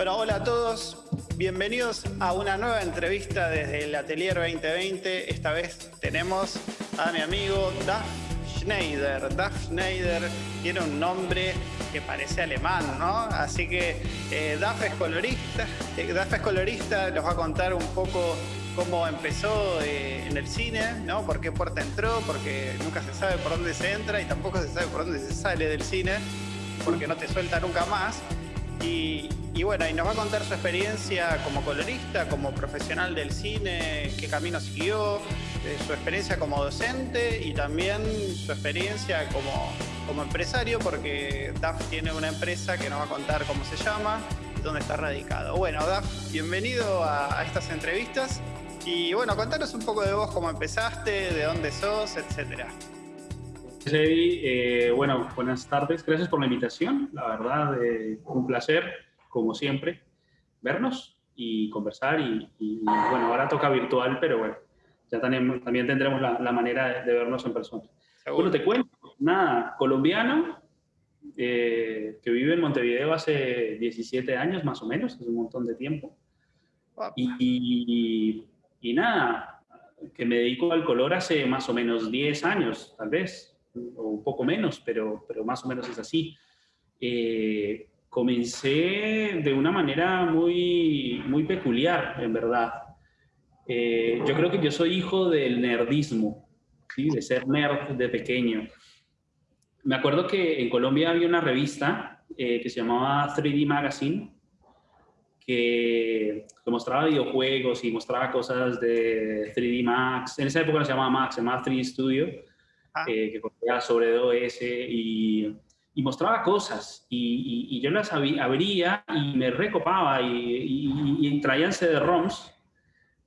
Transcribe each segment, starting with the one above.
Bueno, hola a todos. Bienvenidos a una nueva entrevista desde el Atelier 2020. Esta vez tenemos a mi amigo Duff Schneider. Duff Schneider tiene un nombre que parece alemán, ¿no? Así que eh, Duff es colorista. Eh, Duff es colorista, nos va a contar un poco cómo empezó eh, en el cine, ¿no? Por qué puerta entró, porque nunca se sabe por dónde se entra y tampoco se sabe por dónde se sale del cine, porque no te suelta nunca más. Y, y bueno, y nos va a contar su experiencia como colorista, como profesional del cine, qué camino siguió, eh, su experiencia como docente y también su experiencia como, como empresario, porque DAF tiene una empresa que nos va a contar cómo se llama y dónde está radicado. Bueno, DAF, bienvenido a, estas entrevistas y bueno, contanos un poco de vos, cómo empezaste, de dónde sos, etcétera. Eddie, eh, bueno, buenas tardes. Gracias por la invitación. La verdad, eh, un placer, como siempre, vernos y conversar. Y, y, bueno, ahora toca virtual, pero bueno, ya tenemos, también tendremos la, la manera de, de, vernos en persona. ¿Seguro? Bueno, te cuento, nada, colombiano, eh, que vive en Montevideo hace 17 años más o menos, es un montón de tiempo. Y, y, y nada, que me dedico al color hace más o menos 10 años, tal vez o un poco menos, pero, pero más o menos es así. Eh, comencé de una manera muy, muy peculiar, en verdad. Eh, yo creo que yo soy hijo del nerdismo, ¿sí? de ser nerd de pequeño. Me acuerdo que en Colombia había una revista eh, que se llamaba 3D Magazine, que, que, mostraba videojuegos y mostraba cosas de 3D Max. En esa época se llamaba Max, se llamaba 3D Studio ah. eh, que corría sobre 2S y, y mostraba cosas y, y, y, yo las abría y me recopaba y, y traían CD-ROMs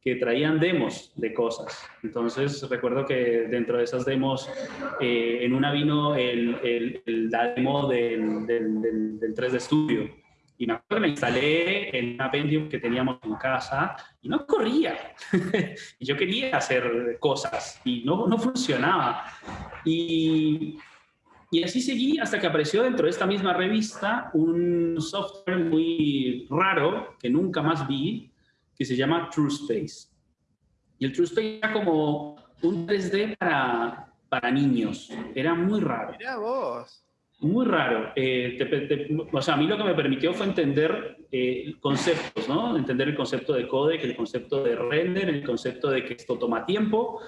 que traían demos de cosas. Entonces recuerdo que dentro de esas demos, eh, en una vino el, el, el, demo del, del, del, del 3D Studio. Y me acuerdo que la instalé en una Pentium que teníamos en casa y no corría. y yo quería hacer cosas y no, no funcionaba. Y, y así seguí hasta que apareció dentro de esta misma revista un software muy raro que nunca más vi, que se llama TrueSpace. Y el TrueSpace era como un 3D para, para niños. Era muy raro. Mira vos. Muy raro. Eh, te, te, o sea, a mí lo que me permitió fue entender eh, conceptos, ¿no? Entender el concepto de codec, el concepto de render, el concepto de que esto toma tiempo.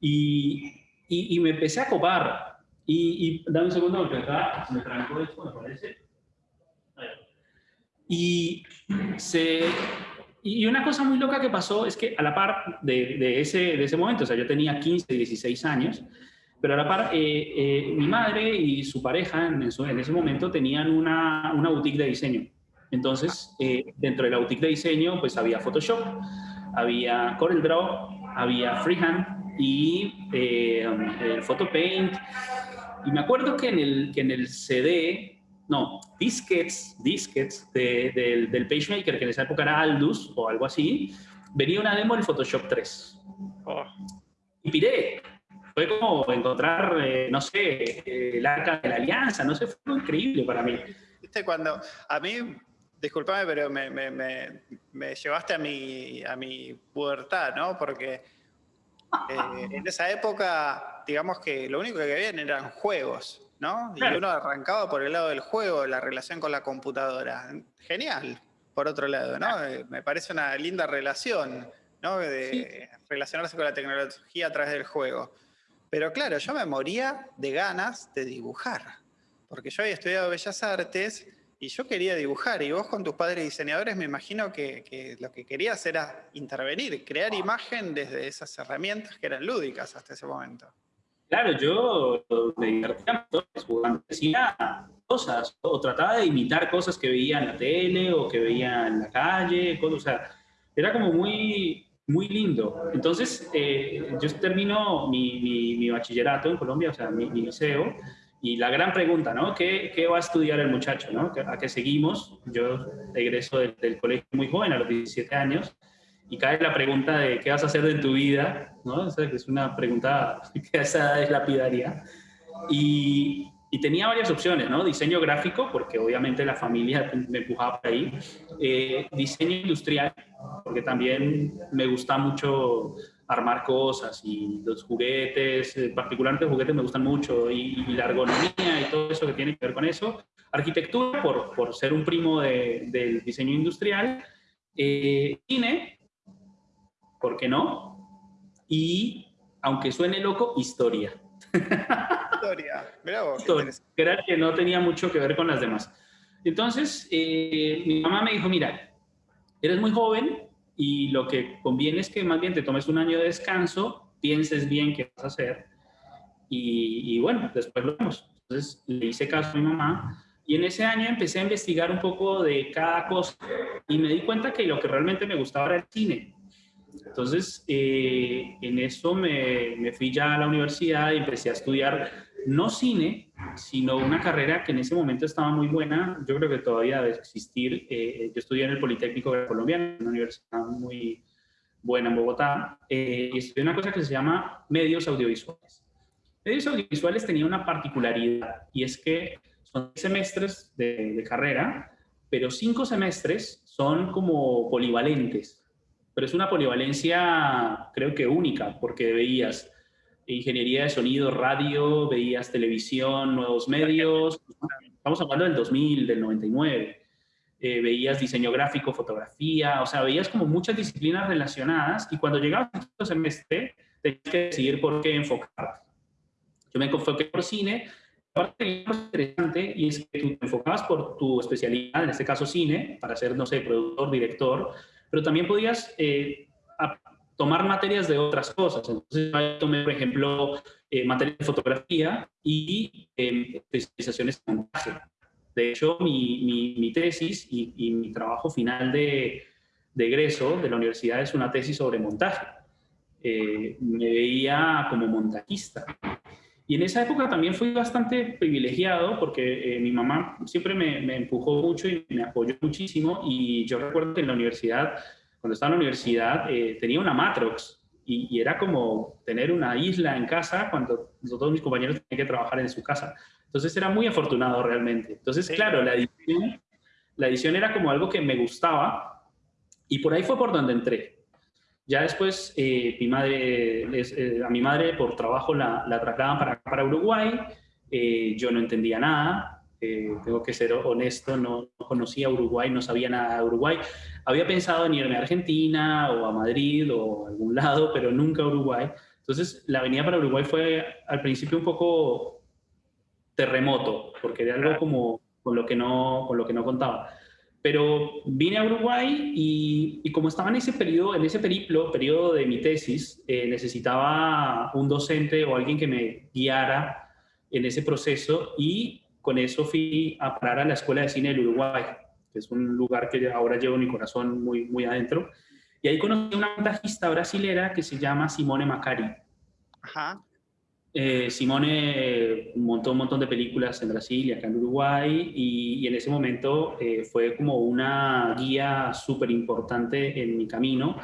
Y, y, y me empecé a copar. Y, y dame un segundo porque acá me trancó esto, me parece. Y se, y una cosa muy loca que pasó es que a la par de, de, ese, de ese momento, o sea, yo tenía 15, 16 años, pero a la par, eh, eh, mi madre y su pareja en, en, ese momento tenían una, una boutique de diseño. Entonces, eh, dentro de la boutique de diseño, pues había Photoshop, había CorelDRAW, había Freehand y el PhotoPaint. Y me acuerdo que en el, que en el CD no, disquets, disquets de, de, del PageMaker, que en esa época era Aldus o algo así, venía una demo del Photoshop 3. Oh. Y piré. Fue como encontrar, eh, no sé, el arca de la alianza, no sé, fue increíble para mí. Viste, cuando a mí, discúlpame, pero me, me, me, me, llevaste a mi, a mi pubertad, ¿no? Porque eh, en esa época, digamos que lo único que habían eran juegos. ¿no? Claro. Y uno arrancaba por el lado del juego, la relación con la computadora. Genial, por otro lado, ¿no? Claro. Me parece una linda relación, ¿no? De sí. relacionarse con la tecnología a través del juego. Pero claro, yo me moría de ganas de dibujar, porque yo había estudiado Bellas Artes y yo quería dibujar, y vos con tus padres diseñadores me imagino que, que lo que querías era intervenir, crear imagen desde esas herramientas que eran lúdicas hasta ese momento. Claro, yo me divertía jugando, hacía cosas, o trataba de imitar cosas que veía en la tele o que veía en la calle, cosas, o sea, era como muy, muy lindo. Entonces, eh, yo termino mi, mi, mi, bachillerato en Colombia, o sea, mi, mi, liceo, y la gran pregunta, ¿no? ¿Qué, qué va a estudiar el muchacho, ¿no? ¿A qué seguimos? Yo egreso del, del colegio muy joven, a los 17 años, y cae la pregunta de qué vas a hacer en tu vida, ¿no? Es una pregunta que a esa edad es lapidaria. Y, y tenía varias opciones, ¿no? Diseño gráfico, porque obviamente la familia me empujaba por ahí. Eh, diseño industrial, porque también me gusta mucho armar cosas y los juguetes, eh, particularmente los juguetes me gustan mucho, y, la ergonomía y todo eso que tiene que ver con eso. Arquitectura, por, por ser un primo del diseño industrial. Eh, cine, ¿por qué no? Y, aunque suene loco, historia. Historia, que era que no tenía mucho que ver con las demás. Entonces, eh, mi mamá me dijo, mira, eres muy joven y lo que conviene es que más bien te tomes un año de descanso, pienses bien qué vas a hacer y, y bueno, después lo vemos. Entonces, le hice caso a mi mamá y en ese año empecé a investigar un poco de cada cosa y me di cuenta que lo que realmente me gustaba era el cine. Entonces, eh, en eso me, me, fui ya a la universidad y empecé a estudiar no cine, sino una carrera que en ese momento estaba muy buena. Yo creo que todavía debe existir. Eh, yo estudié en el Politécnico Colombiano, una universidad muy buena en Bogotá, eh, y estudié una cosa que se llama medios audiovisuales. Medios audiovisuales tenía una particularidad y es que son semestres de, de carrera, pero cinco semestres son como polivalentes pero es una polivalencia creo que única, porque veías ingeniería de sonido, radio, veías televisión, nuevos medios, estamos hablando del 2000, del 99, eh, veías diseño gráfico, fotografía, o sea, veías como muchas disciplinas relacionadas y cuando llegabas al semestre tenías que decidir por qué enfocarte. Yo me enfoqué por cine, parte interesante y es que tú te enfocabas por tu especialidad, en este caso cine, para ser, no sé, productor, director, pero también podías eh, tomar materias de otras cosas. Entonces, tomé, por ejemplo, eh, materias de fotografía y eh, especializaciones en montaje. De hecho, mi, mi, tesis y, y, mi trabajo final de, de, egreso de la universidad es una tesis sobre montaje. me veía como montajista. Y en esa época también fui bastante privilegiado porque mi mamá siempre me, me, empujó mucho y me apoyó muchísimo. Y yo recuerdo que en la universidad, cuando estaba en la universidad, eh, tenía una Matrox y, era como tener una isla en casa cuando todos mis compañeros tenían que trabajar en su casa. Entonces era muy afortunado realmente. Entonces, claro, la edición, la edición era como algo que me gustaba y por ahí fue por donde entré. Ya después, eh, mi madre, eh, a mi madre por trabajo la, la trasladaban para, para Uruguay. Eh, yo no entendía nada, tengo que ser honesto, no, conocía Uruguay, no sabía nada de Uruguay. Había pensado en irme a Argentina o a Madrid o a algún lado, pero nunca a Uruguay. Entonces, la venida para Uruguay fue al principio un poco terremoto, porque era algo como con lo que no, con lo que no contaba. Pero vine a Uruguay y, como estaba en ese periodo, en ese periplo, periodo de mi tesis, eh, necesitaba un docente o alguien que me guiara en ese proceso y con eso fui a parar a la Escuela de Cine del Uruguay, que es un lugar que ahora llevo mi corazón muy, muy adentro. Y ahí conocí a una montajista brasilera que se llama Simone Macari. Ajá. Eh, Simone montó un montón de películas en Brasil y acá en Uruguay y, en ese momento eh, fue como una guía súper importante en mi camino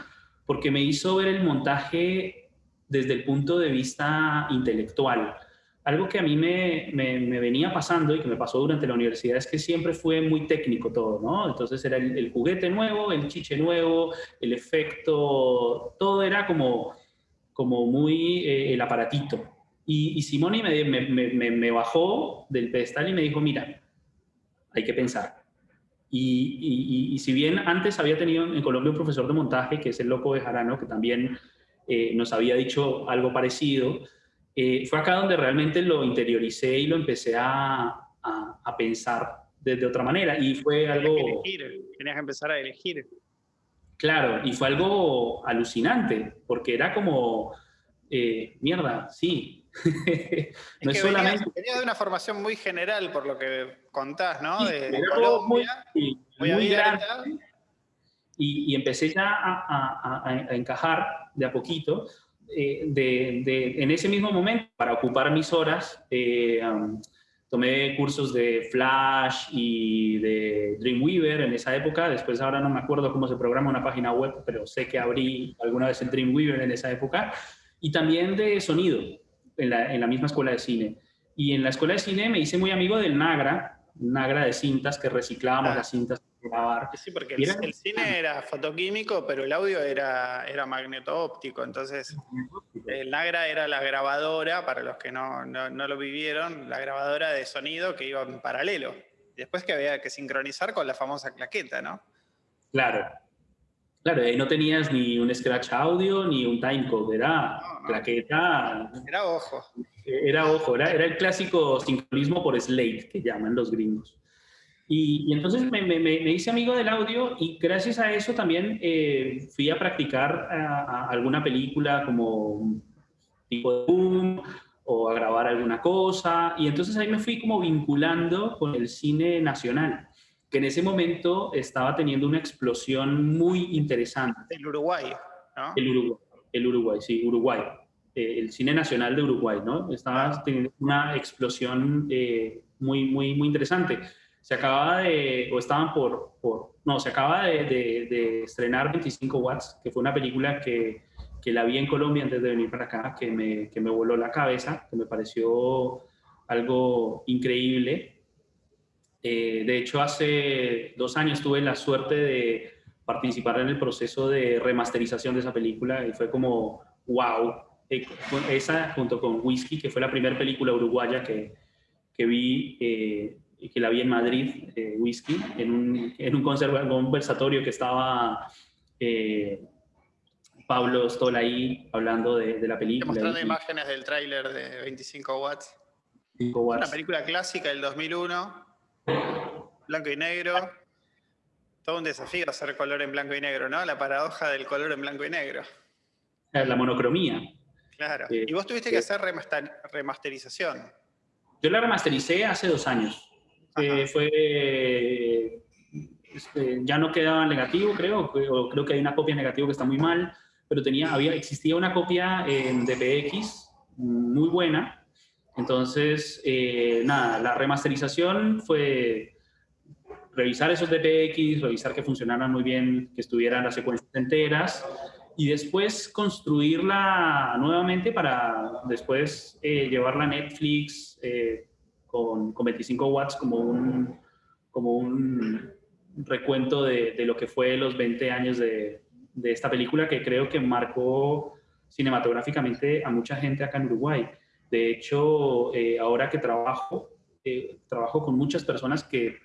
porque me hizo ver el montaje desde el punto de vista intelectual. Algo que a mí me, me, venía pasando y que me pasó durante la universidad es que siempre fue muy técnico todo, ¿no? Entonces era el, juguete nuevo, el chiche nuevo, el efecto, todo era como, como muy eh, el aparatito. Y, y Simone me, me, me, bajó del pedestal y me dijo, mira, hay que pensar. Y, y, si bien antes había tenido en Colombia un profesor de montaje, que es el Loco de Jarano, que también eh, nos había dicho algo parecido, eh, fue acá donde realmente lo interioricé y lo empecé a, a, a pensar de, otra manera. Y fue algo... Que elegir, tenías que empezar a elegir. Claro, y fue algo alucinante, porque era como, eh, mierda, sí, no es, solamente... Venía, de una formación muy general, por lo que contás, ¿no? de, Colombia, muy, muy, grande. Y, y, empecé ya a, a, a, encajar de a poquito. Eh, de, de, en ese mismo momento, para ocupar mis horas, eh, um, tomé cursos de Flash y de Dreamweaver en esa época. Después ahora no me acuerdo cómo se programa una página web, pero sé que abrí alguna vez el Dreamweaver en esa época. Y también de sonido en la, misma escuela de cine. Y en la escuela de cine me hice muy amigo del Nagra, Nagra de cintas, que reciclábamos ah. las cintas grabar. Sí, porque el, cine era fotoquímico, pero el audio era, era magneto-óptico. Entonces, el Nagra era la grabadora, para los que no, no, no lo vivieron, la grabadora de sonido que iba en paralelo. Después que había que sincronizar con la famosa claqueta, ¿no? Claro. Claro, ahí no tenías ni un scratch audio ni un timecode, era claqueta. Era ojo. Era ojo, era, era, el clásico sincronismo por slate que llaman los gringos. Y, entonces me, me, me, hice amigo del audio y gracias a eso también eh, fui a practicar alguna película como tipo de boom o a grabar alguna cosa. Y entonces ahí me fui como vinculando con el cine nacional, que en ese momento estaba teniendo una explosión muy interesante. El Uruguay, ¿no? El Uruguay, el Uruguay sí, Uruguay. Eh, el cine nacional de Uruguay, ¿no? Estaba teniendo una explosión eh, muy, muy, muy interesante. Se acababa de, o estaban por, por no, se acaba de, de, de estrenar 25 Watts, que fue una película que que la vi en Colombia antes de venir para acá, que me, que me voló la cabeza, que me pareció algo increíble. Eh, de hecho, hace dos años tuve la suerte de participar en el proceso de remasterización de esa película y fue como, wow, eh, esa junto con Whisky, que fue la primera película uruguaya que, que vi, eh, que la vi en Madrid, Whisky, en un, en un conversatorio que estaba Pablo Stoll ahí hablando de, la película. Mostrando imágenes del tráiler de 25 watts. 25 watts. Una película clásica del 2001, blanco y negro. Todo un desafío hacer color en blanco y negro, ¿no? La paradoja del color en blanco y negro. La monocromía. Claro. y vos tuviste que hacer remasterización. Yo la remastericé hace dos años. Fue este, ya no quedaba negativo, creo, o creo que hay una copia negativa que está muy mal pero tenía, había, existía una copia en DPX muy buena. Entonces, eh, nada, la remasterización fue revisar esos DPX, revisar que funcionaran muy bien, que estuvieran las secuencias enteras y después construirla nuevamente para después eh, llevarla a Netflix eh, con, con, 25 watts como un, como un recuento de, de, lo que fue los 20 años de, de esta película que creo que marcó cinematográficamente a mucha gente acá en Uruguay. De hecho, eh, ahora que trabajo, eh, trabajo con muchas personas que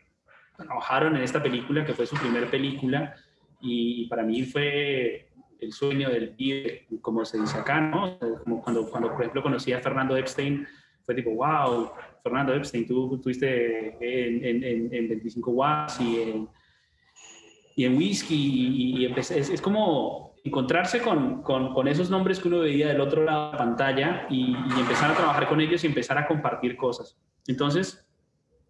trabajaron en esta película, que fue su primera película, y para mí fue el sueño del pibe, como se dice acá, ¿no? Como cuando, cuando, por ejemplo, conocí a Fernando Epstein, fue tipo, wow, Fernando Epstein, tú estuviste en, en, en 25 Watts y en y en whisky y, es, como encontrarse con, con, esos nombres que uno veía del otro lado de la pantalla y, empezar a trabajar con ellos y empezar a compartir cosas. Entonces,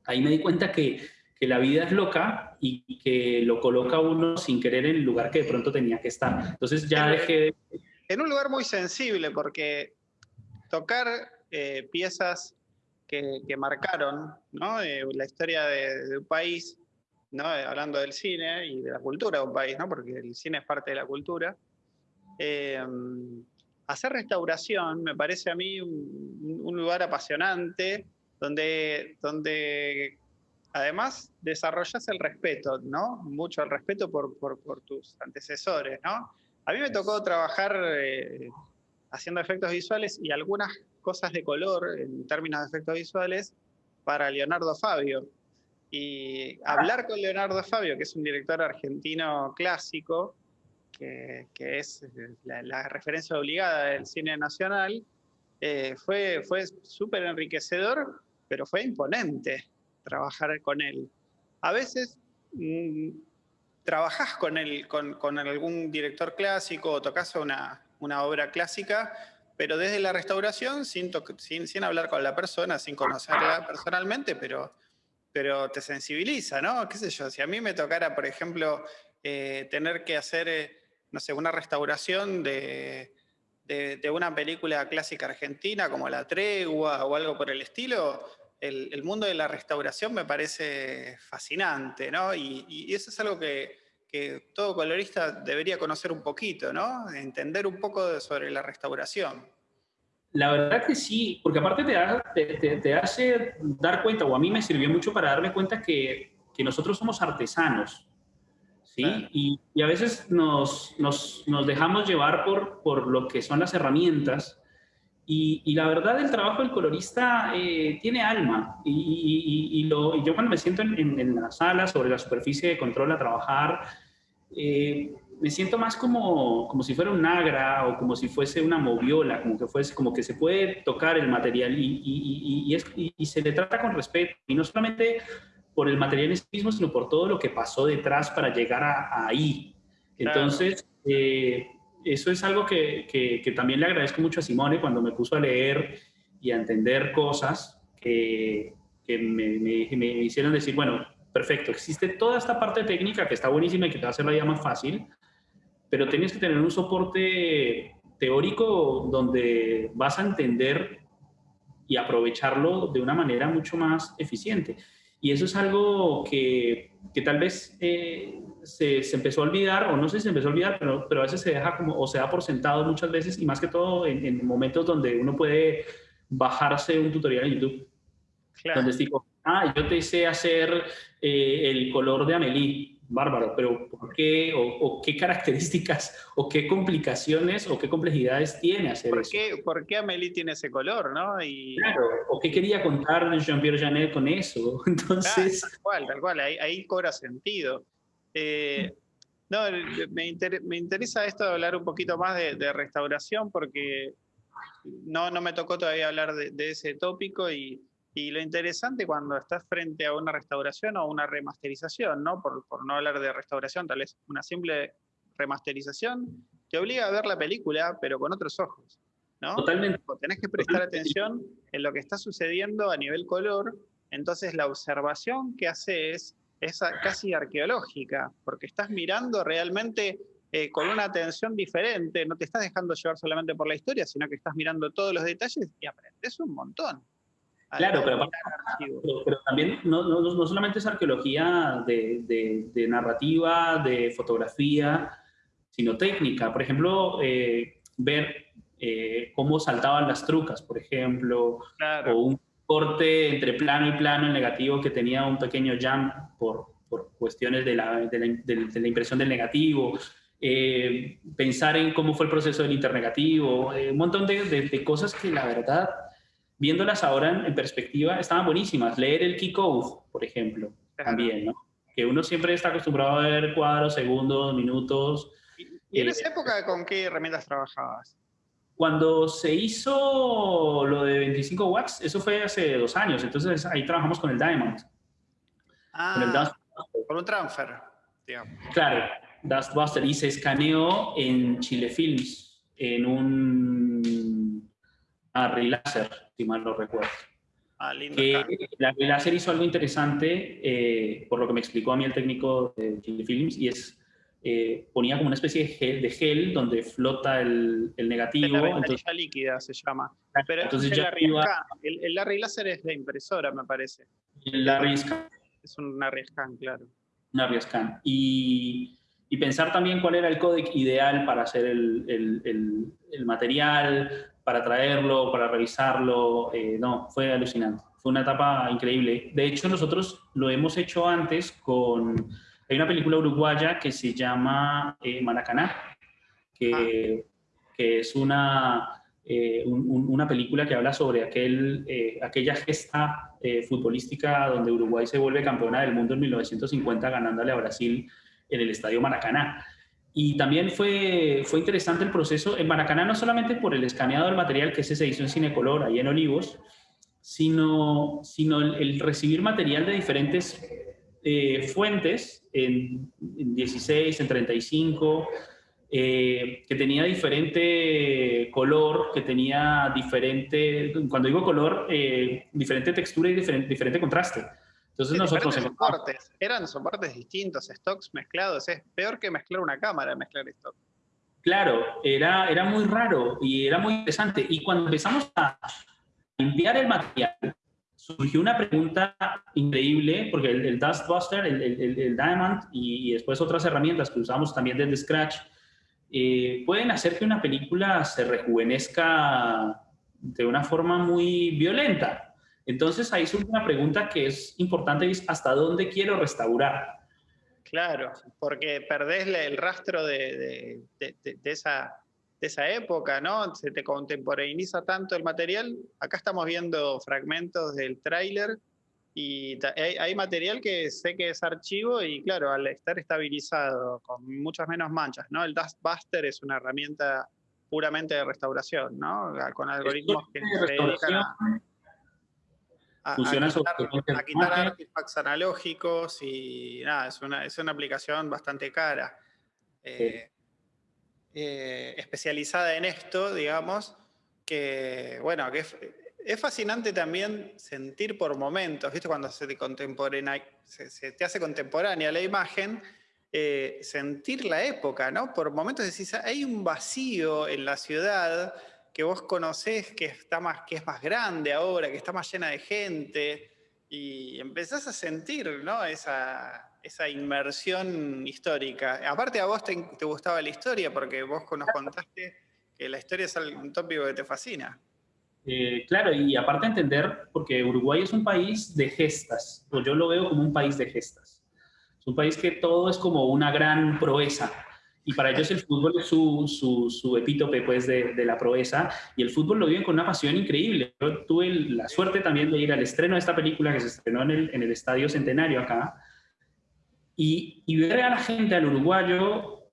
ahí me di cuenta que, que la vida es loca y que lo coloca uno sin querer en el lugar que de pronto tenía que estar. Entonces ya dejé... En un lugar muy sensible porque tocar eh, piezas que, que, marcaron ¿no? Eh, la historia de, de, un país ¿no? hablando del cine y de la cultura de un país, ¿no? porque el cine es parte de la cultura. Eh, hacer restauración me parece a mí un, lugar apasionante donde, donde además desarrollas el respeto, ¿no? Mucho el respeto por, por, por tus antecesores, ¿no? A mí me tocó trabajar eh, haciendo efectos visuales y algunas cosas de color en términos de efectos visuales para Leonardo Fabio, y hablar con Leonardo Fabio, que es un director argentino clásico, que, que es la, referencia obligada del cine nacional, eh, fue, fue súper enriquecedor, pero fue imponente trabajar con él. A veces mm, trabajás con, él, con, con, algún director clásico o tocas una, una obra clásica, pero desde la restauración, sin, sin, hablar con la persona, sin conocerla personalmente, pero pero te sensibiliza, ¿no? ¿Qué sé yo? Si a mí me tocara, por ejemplo, eh, tener que hacer, eh, no sé, una restauración de, de, una película clásica argentina como La Tregua o algo por el estilo, el, el mundo de la restauración me parece fascinante, ¿no? Y, y eso es algo que, que, todo colorista debería conocer un poquito, ¿no? Entender un poco sobre la restauración. La verdad que sí, porque aparte te, te, hace dar cuenta, o a mí me sirvió mucho para darme cuenta que, que nosotros somos artesanos, ¿sí? Y, y, a veces nos, nos, nos, dejamos llevar por, por lo que son las herramientas, y, y la verdad el trabajo del colorista eh, tiene alma, y, y lo, yo cuando me siento en, en, en, la sala, sobre la superficie de control a trabajar, eh, me siento más como, como si fuera un nagra o como si fuese una moviola, como que, fuese, como que se puede tocar el material y, y, y, y, se le trata con respeto. Y no solamente por el material en sí mismo, sino por todo lo que pasó detrás para llegar a, ahí. Entonces, eh, eso es algo que, que, también le agradezco mucho a Simone cuando me puso a leer y a entender cosas que, que me, me, me hicieron decir, bueno, perfecto, existe toda esta parte técnica que está buenísima y que te va a hacer la vida más fácil, pero tienes que tener un soporte teórico donde vas a entender y aprovecharlo de una manera mucho más eficiente. Y eso es algo que, tal vez eh, se, se, empezó a olvidar, o no sé si se empezó a olvidar, pero, pero a veces se deja como, o se da por sentado muchas veces, y más que todo en, en momentos donde uno puede bajarse un tutorial en YouTube. Claro. Donde tipo, ah, yo te sé hacer eh, el color de Amelie bárbaro, pero ¿por qué o, qué características o qué complicaciones o qué complejidades tiene hacer ¿Por eso? Qué, ¿Por qué Amélie tiene ese color, no? Y... Claro, o qué quería contar Jean-Pierre Janet con eso. Entonces... tal cual, tal cual, ahí, ahí cobra sentido. Eh, no, me, inter me, interesa esto de hablar un poquito más de, de, restauración porque no, no me tocó todavía hablar de, de ese tópico y y lo interesante cuando estás frente a una restauración o una remasterización, ¿no? Por, por, no hablar de restauración, tal vez una simple remasterización, te obliga a ver la película, pero con otros ojos, ¿no? Totalmente. Tenés que prestar atención en lo que está sucediendo a nivel color, entonces la observación que haces es casi arqueológica, porque estás mirando realmente eh, con una atención diferente, no te estás dejando llevar solamente por la historia, sino que estás mirando todos los detalles y aprendes un montón. Claro, pero, pero, pero, también no, no, no, solamente es arqueología de, de, de, narrativa, de fotografía, sino técnica. Por ejemplo, eh, ver eh, cómo saltaban las trucas, por ejemplo, claro. o un corte entre plano y plano en negativo que tenía un pequeño jump por, por cuestiones de la, de, la, de la, impresión del negativo. Eh, pensar en cómo fue el proceso del internegativo, eh, un montón de cosas que la verdad viéndolas ahora en, en, perspectiva, estaban buenísimas. Leer el key code, por ejemplo, también, ¿no? Que uno siempre está acostumbrado a ver cuadros, segundos, minutos. ¿Y en eh, esa época con qué herramientas trabajabas? Cuando se hizo lo de 25 watts, eso fue hace dos años, entonces ahí trabajamos con el Diamond. Ah, con, el Dust con un transfer, digamos. Claro, Dustbuster, y se escaneó en Chile Films, en un Array Láser, si mal no recuerdo. Ah, lindo que la láser hizo algo interesante, eh, por lo que me explicó a mí el técnico de Chile Films, y es, eh, ponía como una especie de gel, de gel donde flota el, el negativo. La entonces, líquida se llama. Pero entonces es el, Larry iba, el, el Larry Láser es de impresora, me parece. El Larry Scan. Es un Larry Scan, claro. Un Larry Scan. Y, y, pensar también cuál era el códec ideal para hacer el, el, el material, para traerlo, para revisarlo. Eh, no, fue alucinante. Fue una etapa increíble. De hecho, nosotros lo hemos hecho antes con... Hay una película uruguaya que se llama eh, Maracaná, que, ah. que es una, eh, un, un, una película que habla sobre aquel, eh, aquella gesta eh, futbolística donde Uruguay se vuelve campeona del mundo en 1950 ganándole a Brasil en el Estadio Maracaná. Y también fue, fue interesante el proceso en Maracaná, no solamente por el escaneado del material, que ese se hizo en Cinecolor, ahí en Olivos, sino, sino el, el recibir material de diferentes eh, fuentes, en, en, 16, en 35, eh, que tenía diferente color, que tenía diferente, cuando digo color, eh, diferente textura y diferente, diferente contraste. Entonces nosotros... Soportes. Eran soportes distintos, stocks mezclados. Es peor que mezclar una cámara, mezclar stock. Claro, era, era muy raro y era muy interesante. Y cuando empezamos a limpiar el material, surgió una pregunta increíble, porque el, el Dustbuster, el, el, el, Diamond y, y, después otras herramientas que usamos también desde Scratch, eh, pueden hacer que una película se rejuvenezca de una forma muy violenta. Entonces ahí surge una pregunta que es importante, es ¿hasta dónde quiero restaurar? Claro, porque perdés el rastro de, esa, de esa época, ¿no? Se te contemporaneiza tanto el material. Acá estamos viendo fragmentos del tráiler y hay, material que sé que es archivo y claro, al estar estabilizado con muchas menos manchas, ¿no? El Dust Buster es una herramienta puramente de restauración, ¿no? Con algoritmos que se dedican a, quitar, artefactos analógicos y nada, es una, es una aplicación bastante cara. Eh, eh, especializada en esto, digamos, que, bueno, que es, fascinante también sentir por momentos, ¿viste? Cuando se te, hace contemporánea la imagen, eh, sentir la época, ¿no? Por momentos decís, hay un vacío en la ciudad que vos conocés que, está más, que es más grande ahora, que está más llena de gente, y empezás a sentir, ¿no? Esa, esa inmersión histórica. Aparte a vos te, gustaba la historia porque vos nos contaste que la historia es un tópico que te fascina. Eh, claro, y aparte entender, porque Uruguay es un país de gestas, o yo lo veo como un país de gestas. Es un país que todo es como una gran proeza, y para ellos el fútbol es su, su, su epítope pues, de, de, la proeza, y el fútbol lo viven con una pasión increíble. Yo tuve la suerte también de ir al estreno de esta película que se estrenó en el, en el Estadio Centenario acá, y, ver a la gente, al uruguayo,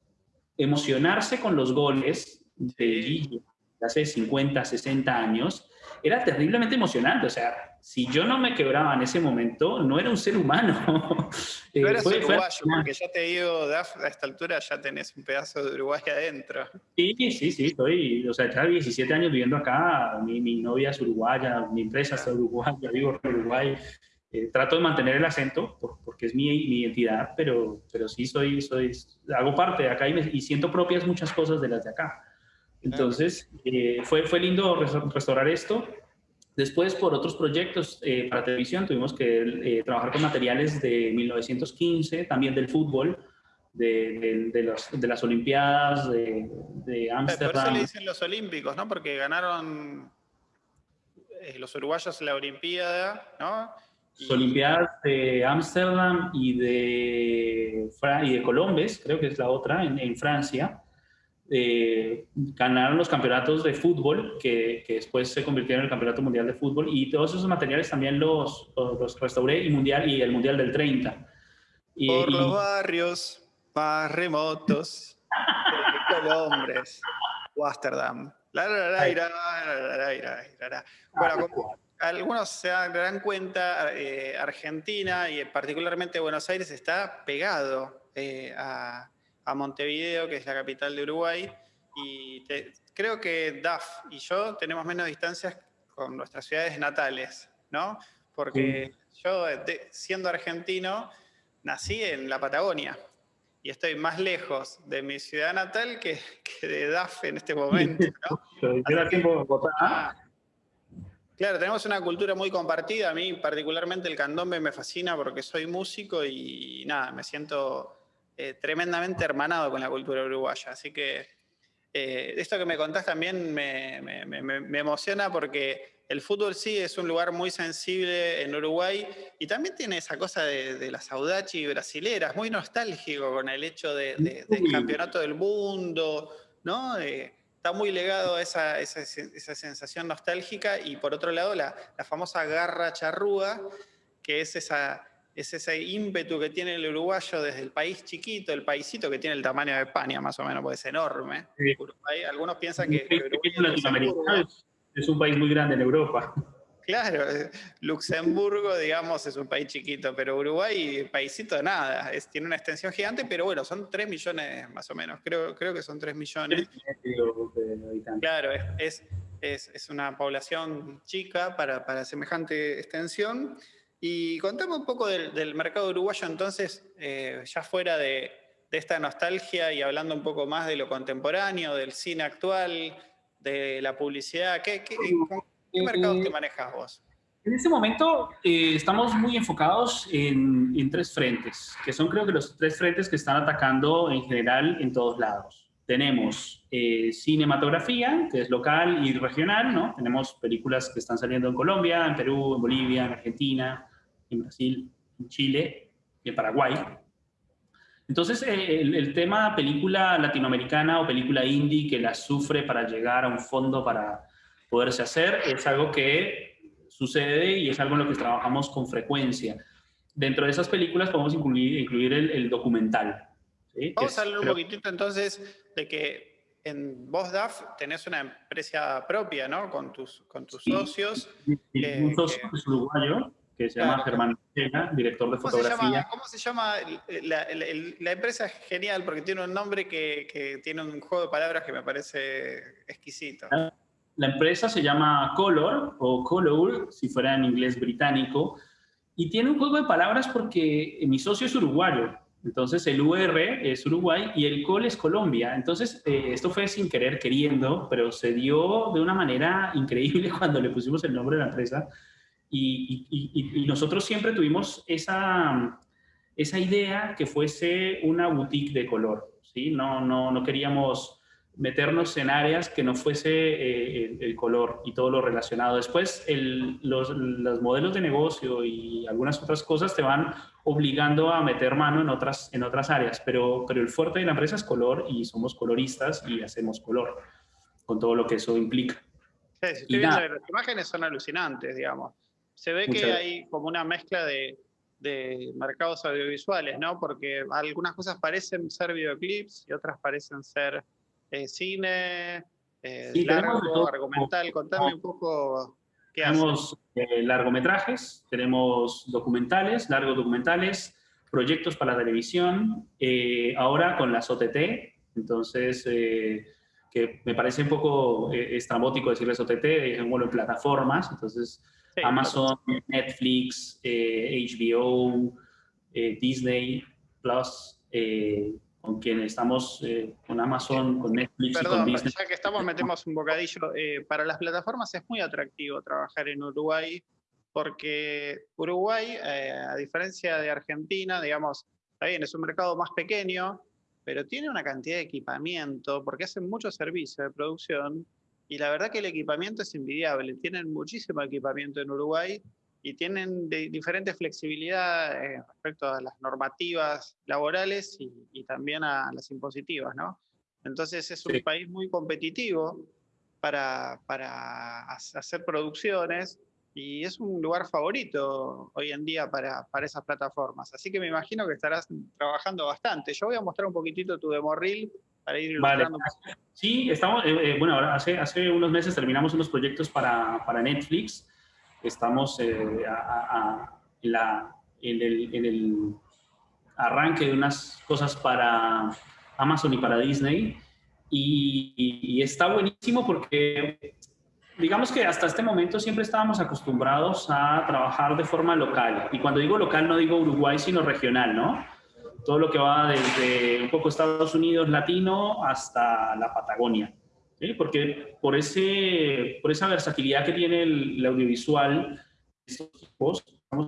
emocionarse con los goles de hace 50, 60 años, era terriblemente emocionante. O sea, si yo no me quebraba en ese momento, no era un ser humano. Tú eras uruguayo, porque ya te digo, Daf, a esta altura ya tenés un pedazo de Uruguay adentro. Sí, sí, sí, estoy, o sea, ya 17 años viviendo acá, mi, mi novia es uruguaya, mi empresa es uruguaya, vivo en Uruguay. Eh, trato de mantener el acento porque es mi, mi, identidad, pero, pero sí soy, soy, hago parte de acá y, siento propias muchas cosas de las de acá. Entonces, eh, fue, fue lindo restaurar esto. Después, por otros proyectos eh, para televisión, tuvimos que trabajar con materiales de 1915, también del fútbol, de, de, los, de las Olimpiadas de Ámsterdam. Por eso le dicen los Olímpicos, ¿no? Porque ganaron los uruguayos la Olimpiada, ¿no? Olimpiadas de Ámsterdam y de, y de Colombes, creo que es la otra, en, Francia. Eh, ganaron los campeonatos de fútbol, que, que, después se convirtieron en el Campeonato Mundial de Fútbol, y todos esos materiales también los, los restauré, y, mundial, y el Mundial del 30. Y, Por los barrios más remotos de Colombes, Ámsterdam. Bueno, algunos se darán cuenta, eh, Argentina y particularmente Buenos Aires está pegado eh, a, Montevideo, que es la capital de Uruguay, y creo que DAF y yo tenemos menos distancias con nuestras ciudades natales, ¿no? Porque yo, siendo argentino, nací en la Patagonia y estoy más lejos de mi ciudad natal que, de DAF en este momento, ¿no? Claro, tenemos una cultura muy compartida. A mí particularmente el candombe me fascina porque soy músico y nada, me siento eh, tremendamente hermanado con la cultura uruguaya. Así que eh, esto que me contás también me, emociona porque el fútbol sí es un lugar muy sensible en Uruguay y también tiene esa cosa de, las audachi brasileras, muy nostálgico con el hecho de, del campeonato del mundo, ¿no? Está muy legado a esa, esa, sensación nostálgica y por otro lado la, la, famosa garra charrúa, que es, esa, es ese ímpetu que tiene el uruguayo desde el país chiquito, el paisito que tiene el tamaño de España más o menos, porque es enorme. algunos piensan que, es un país muy grande en Europa. Claro, eh, Luxemburgo, digamos, es un país chiquito, pero Uruguay, paísito de nada, es, tiene una extensión gigante, pero bueno, son 3 millones más o menos, creo, creo que son 3 millones. Claro, es, es, es una población chica para, para, semejante extensión. Y contame un poco del, mercado uruguayo entonces, eh, ya fuera de, de esta nostalgia y hablando un poco más de lo contemporáneo, del cine actual, de la publicidad, ¿qué, qué, ¿Qué mercados te manejas vos? En este momento eh, estamos muy enfocados en, tres frentes, que son creo que los tres frentes que están atacando en general en todos lados. tenemos eh, cinematografía, que es local y regional, ¿no? Tenemos películas que están saliendo en Colombia, en Perú, en Bolivia, en Argentina, en Brasil, en Chile y en Paraguay. Entonces, eh, el, tema película latinoamericana o película indie que la sufre para llegar a un fondo para poderse hacer es algo que sucede y es algo en lo que trabajamos con frecuencia. Dentro de esas películas podemos incluir, incluir el, documental. Vamos a hablar un poquitito entonces de que en vos, DAF, tenés una empresa propia, ¿no? Con tus, con tus socios. un socio es uruguayo que se llama Germán director de fotografía. ¿Cómo se llama? La, empresa es genial porque tiene un nombre que, tiene un juego de palabras que me parece exquisito. La, empresa se llama Color o Color, si fuera en inglés británico, y tiene un juego de palabras porque mi socio es uruguayo. Entonces el UR es Uruguay y el COL es Colombia. Entonces eh, esto fue sin querer, queriendo, pero se dio de una manera increíble cuando le pusimos el nombre de la empresa y, nosotros siempre tuvimos esa, esa idea que fuese una boutique de color, ¿sí? No, no, no queríamos meternos en áreas que no fuese eh, el, color y todo lo relacionado. Después, los, los, modelos de negocio y algunas otras cosas te van obligando a meter mano en otras, en otras áreas, pero, pero el fuerte de la empresa es color y somos coloristas y hacemos color, con todo lo que eso implica. Sí, estoy viendo, las imágenes son alucinantes, digamos se ve que hay como una mezcla de, mercados audiovisuales, ¿no? Porque algunas cosas parecen ser videoclips y otras parecen ser eh, cine, eh, largo, argumental. Contame un poco qué Tenemos eh, largometrajes, tenemos documentales, largos documentales, proyectos para la televisión, ahora con las OTT, entonces que me parece un poco estrambótico decirles OTT, bueno, en plataformas, entonces Amazon, Netflix, HBO, eh, eh, Disney Plus, eh, con quien estamos con Amazon, con Netflix y con Disney. Ya que estamos, metemos un bocadillo. para las plataformas es muy atractivo trabajar en Uruguay porque Uruguay, a diferencia de Argentina, digamos, está bien, es un mercado más pequeño, pero tiene una cantidad de equipamiento, porque hacen mucho servicio de producción, y la verdad que el equipamiento es envidiable. Tienen muchísimo equipamiento en Uruguay y tienen de diferente flexibilidad eh, respecto a las normativas laborales y, también a las impositivas, ¿no? Entonces es un país muy competitivo para, para, hacer producciones y es un lugar favorito hoy en día para, para, esas plataformas. Así que me imagino que estarás trabajando bastante. Yo voy a mostrar un poquitito tu demo reel para ir. Vale. Sí, estamos, eh, eh, bueno, ahora hace, hace unos meses terminamos unos proyectos para, para Netflix. Estamos eh, en, el, arranque de unas cosas para Amazon y para Disney. Y, y, está buenísimo porque digamos que hasta este momento siempre estábamos acostumbrados a trabajar de forma local. Y cuando digo local no digo Uruguay, sino regional, ¿no? todo lo que va desde un poco Estados Unidos latino hasta la Patagonia. Porque por, ese, por esa versatilidad que tiene el, audiovisual, estamos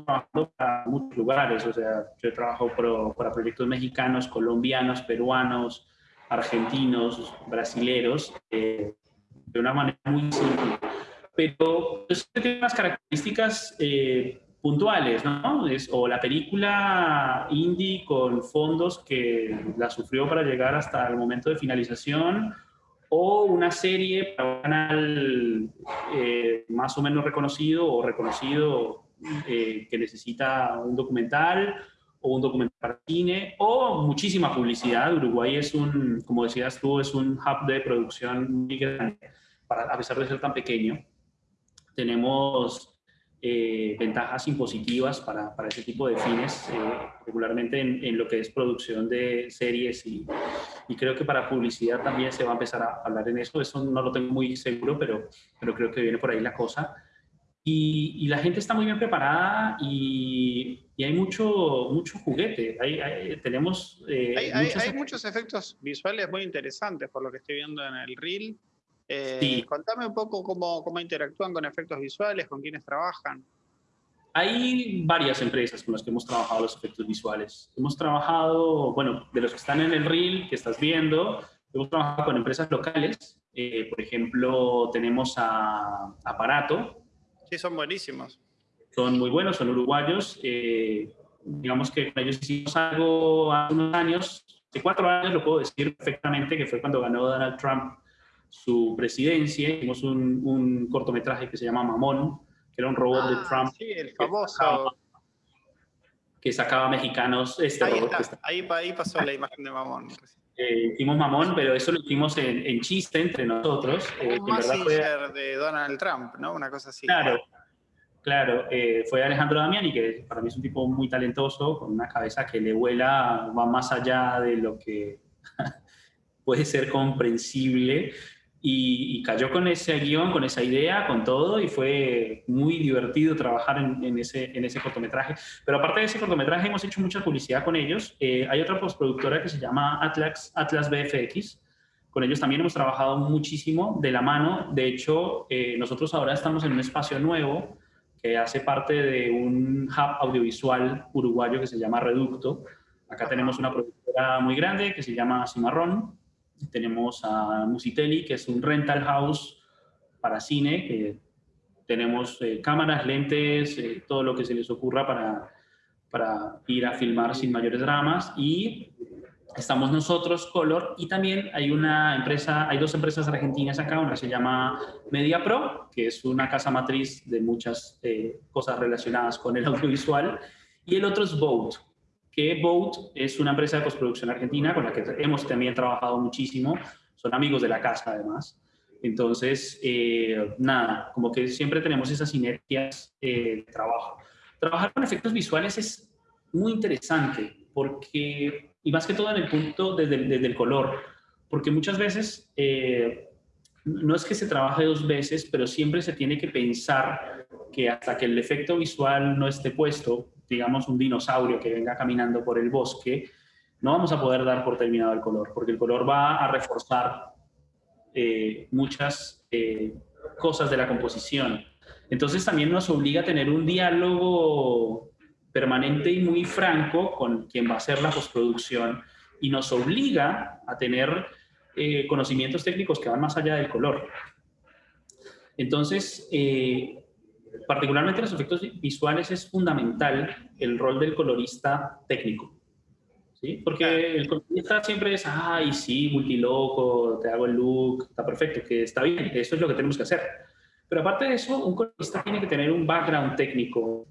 trabajando para muchos lugares. O sea, yo he trabajado para proyectos mexicanos, colombianos, peruanos, argentinos, brasileros, eh, de una manera muy simple. Pero eso tiene unas características eh, puntuales, ¿no? Es, o la película indie con fondos que la sufrió para llegar hasta el momento de finalización, o una serie para un canal eh, más o menos reconocido o reconocido eh, que necesita un documental o un documental para cine, o muchísima publicidad. Uruguay es un, como decías tú, es un hub de producción muy grande, para, a pesar de ser tan pequeño. Tenemos eh, ventajas impositivas para, para, ese tipo de fines, eh, regularmente en, en, lo que es producción de series y, y, creo que para publicidad también se va a empezar a hablar en eso. Eso no lo tengo muy seguro, pero, pero creo que viene por ahí la cosa. Y, y la gente está muy bien preparada y, y hay mucho, mucho juguete. Hay, tenemos... Eh, hay, hay, muchos efectos visuales muy interesantes por lo que estoy viendo en el reel. Eh, contame un poco cómo, cómo interactúan con efectos visuales, con quiénes trabajan. Hay varias empresas con las que hemos trabajado los efectos visuales. Hemos trabajado, bueno, de los que están en el reel que estás viendo, hemos trabajado con empresas locales, eh, por ejemplo, tenemos a Aparato. Sí, son buenísimos. Son muy buenos, son uruguayos. Eh, digamos que con ellos hicimos algo hace unos años, hace cuatro años lo puedo decir perfectamente, que fue cuando ganó Donald Trump su presidencia. Hicimos un, un cortometraje que se llama Mamón, que era un robot de Ah, Trump. Sí, el que famoso. sacaba- Que sacaba mexicanos. Este Ahí, robot que está, ahí, pa- ahí pasó la imagen de Mamón. eh, hicimos mamón, pero eso lo hicimos en, en chiste entre nosotros. eh, que en Un verdad fue, messenger de Donald Trump, ¿no? Una cosa así. claro, claro, eh, fue Alejandro Damiani, que para mí es un tipo muy talentoso, con una cabeza que le vuela, va más allá de lo que puede ser comprensible. Y, cayó con ese guion, con esa idea, con todo, y fue muy divertido trabajar en, en ese, en ese cortometraje. Pero aparte de ese cortometraje, hemos hecho mucha publicidad con ellos. Eh, hay otra postproductora que se llama Atlas, Atlas BFX. Con ellos también hemos trabajado muchísimo de la mano. De hecho, eh, nosotros ahora estamos en un espacio nuevo que hace parte de un hub audiovisual uruguayo que se llama Reducto. Acá tenemos una productora muy grande que se llama Cimarrón. Tenemos a Musitelli, que es un rental house para cine, que tenemos eh, cámaras, lentes, eh, todo lo que se les ocurra para, para ir a filmar sin mayores dramas. Y estamos nosotros, Color, y también hay una empresa, hay dos empresas argentinas acá, una se llama Media Pro, que es una casa matriz de muchas eh, cosas relacionadas con el audiovisual, y el otro es Boat, que Boat es una empresa de postproducción argentina con la que hemos también trabajado muchísimo, son amigos de la casa además. Entonces, eh, nada, como que siempre tenemos esas sinergias eh, de trabajo. Trabajar con efectos visuales es muy interesante porque, y más que todo en el punto desde, el- color, porque muchas veces eh, no es que se trabaje dos veces, pero siempre se tiene que pensar que hasta que el efecto visual no esté puesto, digamos un dinosaurio que venga caminando por el bosque, no vamos a poder dar por terminado el color, porque el color va a reforzar eh, muchas eh, cosas de la composición. Entonces también nos obliga a tener un diálogo permanente y muy franco con quien va a hacer la postproducción y nos obliga a tener eh, conocimientos técnicos que van más allá del color. Entonces, eh, particularmente en los efectos visuales es fundamental el rol del colorista técnico. ¿sí? Porque el colorista siempre es, ay, sí, multiloco, te hago el look, está perfecto, que está bien, eso es lo que tenemos que hacer. Pero aparte de eso, un colorista tiene que tener un background técnico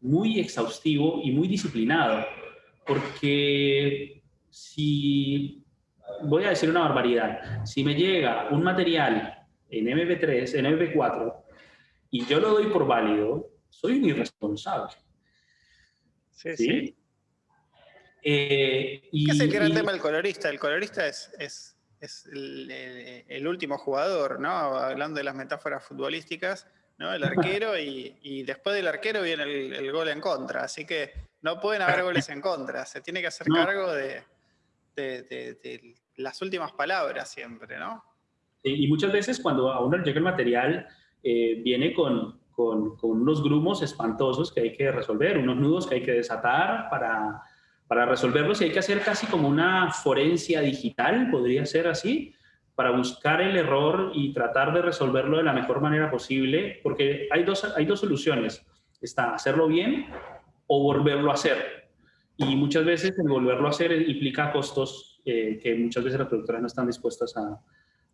muy exhaustivo y muy disciplinado, porque si, voy a decir una barbaridad, si me llega un material en MP3, en MP4, y yo lo doy por válido, soy un irresponsable. Sí, ¿sí? sí. Eh, y, ¿Qué es el gran y- tema del colorista? El colorista es, es, es el, el- el último jugador, ¿no? Hablando de las metáforas futbolísticas, ¿no? El arquero y, y después del arquero viene el, el gol en contra. Así que no pueden haber goles en contra. Se tiene que hacer No. cargo de, de- de- de las últimas palabras siempre, ¿no? Y y muchas veces cuando a uno le llega el material, eh, viene con, con- con unos grumos espantosos que hay que resolver, unos nudos que hay que desatar para, para resolverlos y hay que hacer casi como una forencia digital, podría ser así, para buscar el error y tratar de resolverlo de la mejor manera posible, porque hay dos, hay dos soluciones. Está hacerlo bien o volverlo a hacer. Y muchas veces el volverlo a hacer implica costos eh, que muchas veces las productoras no están dispuestas a,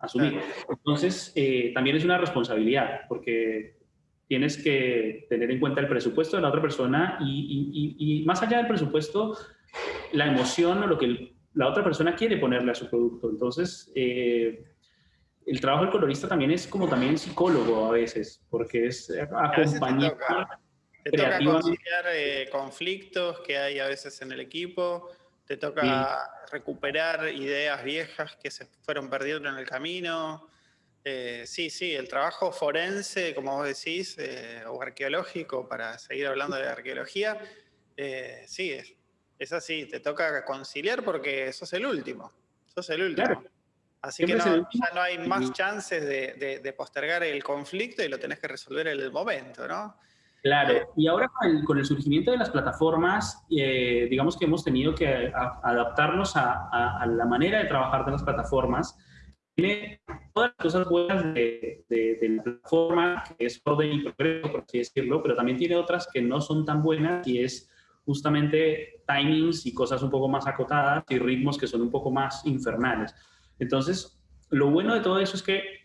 asumir. Entonces, eh, también es una responsabilidad, porque tienes que tener en cuenta el presupuesto de la otra persona y, y- y- y más allá del presupuesto, la emoción o lo que la otra persona quiere ponerle a su producto. Entonces, eh, el trabajo del colorista también es como también psicólogo a veces, porque es te acompañar. toca. Te toca conciliar eh, conflictos que hay a veces en el equipo, te toca recuperar ideas viejas que se fueron perdiendo en el camino. Eh, sí, sí, el trabajo forense, como vos decís, eh, o arqueológico, para seguir hablando de arqueología, eh, sí, es, es así, te toca conciliar porque sos el último, sos el último. Claro. Así que Siempre el no, ya no hay más chances de, de- de postergar el conflicto y lo tenés que resolver en el momento, ¿no? Claro, y ahora con el, surgimiento de las plataformas, eh, digamos que hemos tenido que adaptarnos a, la manera de trabajar de las plataformas. Tiene todas las cosas buenas de, la plataforma, que es orden y progreso, por así decirlo, pero también tiene otras que no son tan buenas y es justamente timings y cosas un poco más acotadas y ritmos que son un poco más infernales. Entonces, lo bueno de todo eso es que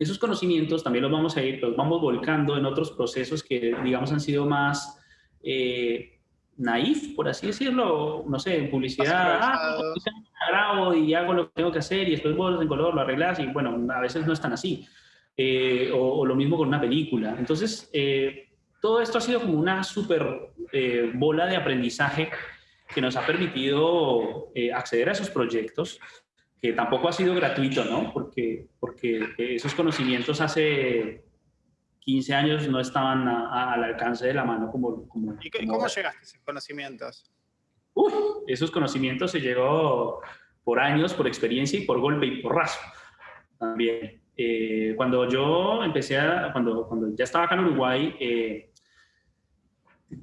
esos conocimientos también los vamos a ir, los vamos volcando en otros procesos que, digamos, han sido más eh, naif, por así decirlo, no sé, en publicidad, ah, grabo y hago lo que tengo que hacer y después vuelvo en color, lo arreglas y bueno, a veces no es tan así. Eh, o, lo mismo con una película. Entonces, eh, todo esto ha sido como una súper eh, bola de aprendizaje que nos ha permitido acceder a esos proyectos que tampoco ha sido gratuito, ¿no? Porque, porque esos conocimientos hace 15 años no estaban al alcance de la mano como... como ¿Y cómo llegaste a esos conocimientos? Uf, esos conocimientos se llegó por años, por experiencia y por golpe y porrazo también. Eh, cuando yo empecé a, cuando, cuando ya estaba acá en Uruguay, eh,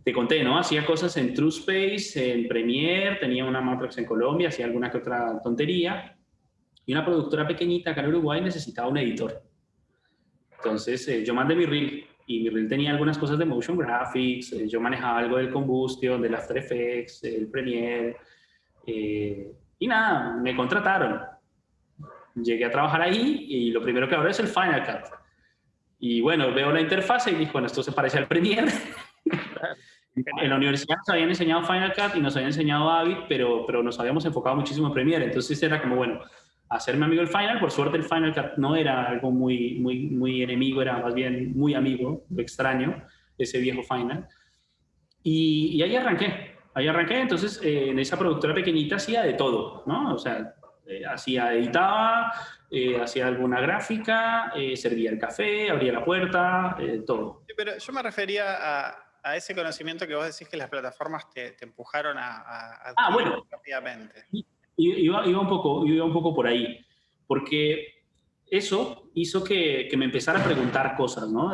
te conté, ¿no? Hacía cosas en TrueSpace, en Premiere, tenía una Matrix en Colombia, hacía alguna que otra tontería y una productora pequeñita acá en Uruguay necesitaba un editor. Entonces eh, yo mandé mi reel y mi reel tenía algunas cosas de motion graphics, eh, yo manejaba algo del Combustion, del After Effects, el Premiere, eh, y nada, me contrataron. Llegué a trabajar ahí y lo primero que abro es el Final Cut. Y bueno, veo la interfase y dije, bueno, esto se parece al Premiere. en la universidad nos habían enseñado Final Cut y nos habían enseñado Avid, pero, pero nos habíamos enfocado muchísimo en Premiere. Entonces era como, bueno, hacerme amigo del Final. Por suerte el Final no era algo muy, muy, muy enemigo, era más bien muy amigo, lo extraño, ese viejo Final. Y, ahí arranqué, ahí arranqué. Entonces eh, en esa productora pequeñita hacía de todo, ¿no? O sea, eh, hacía, editaba, eh, hacía alguna gráfica, servía el café, abría la puerta, todo. pero yo me refería a, a, ese conocimiento que vos decís que las plataformas te, te empujaron a, a, ah, bueno. rápidamente. Iba, iba, un poco, iba un poco por ahí, porque eso hizo que, me empezara a preguntar cosas, ¿no?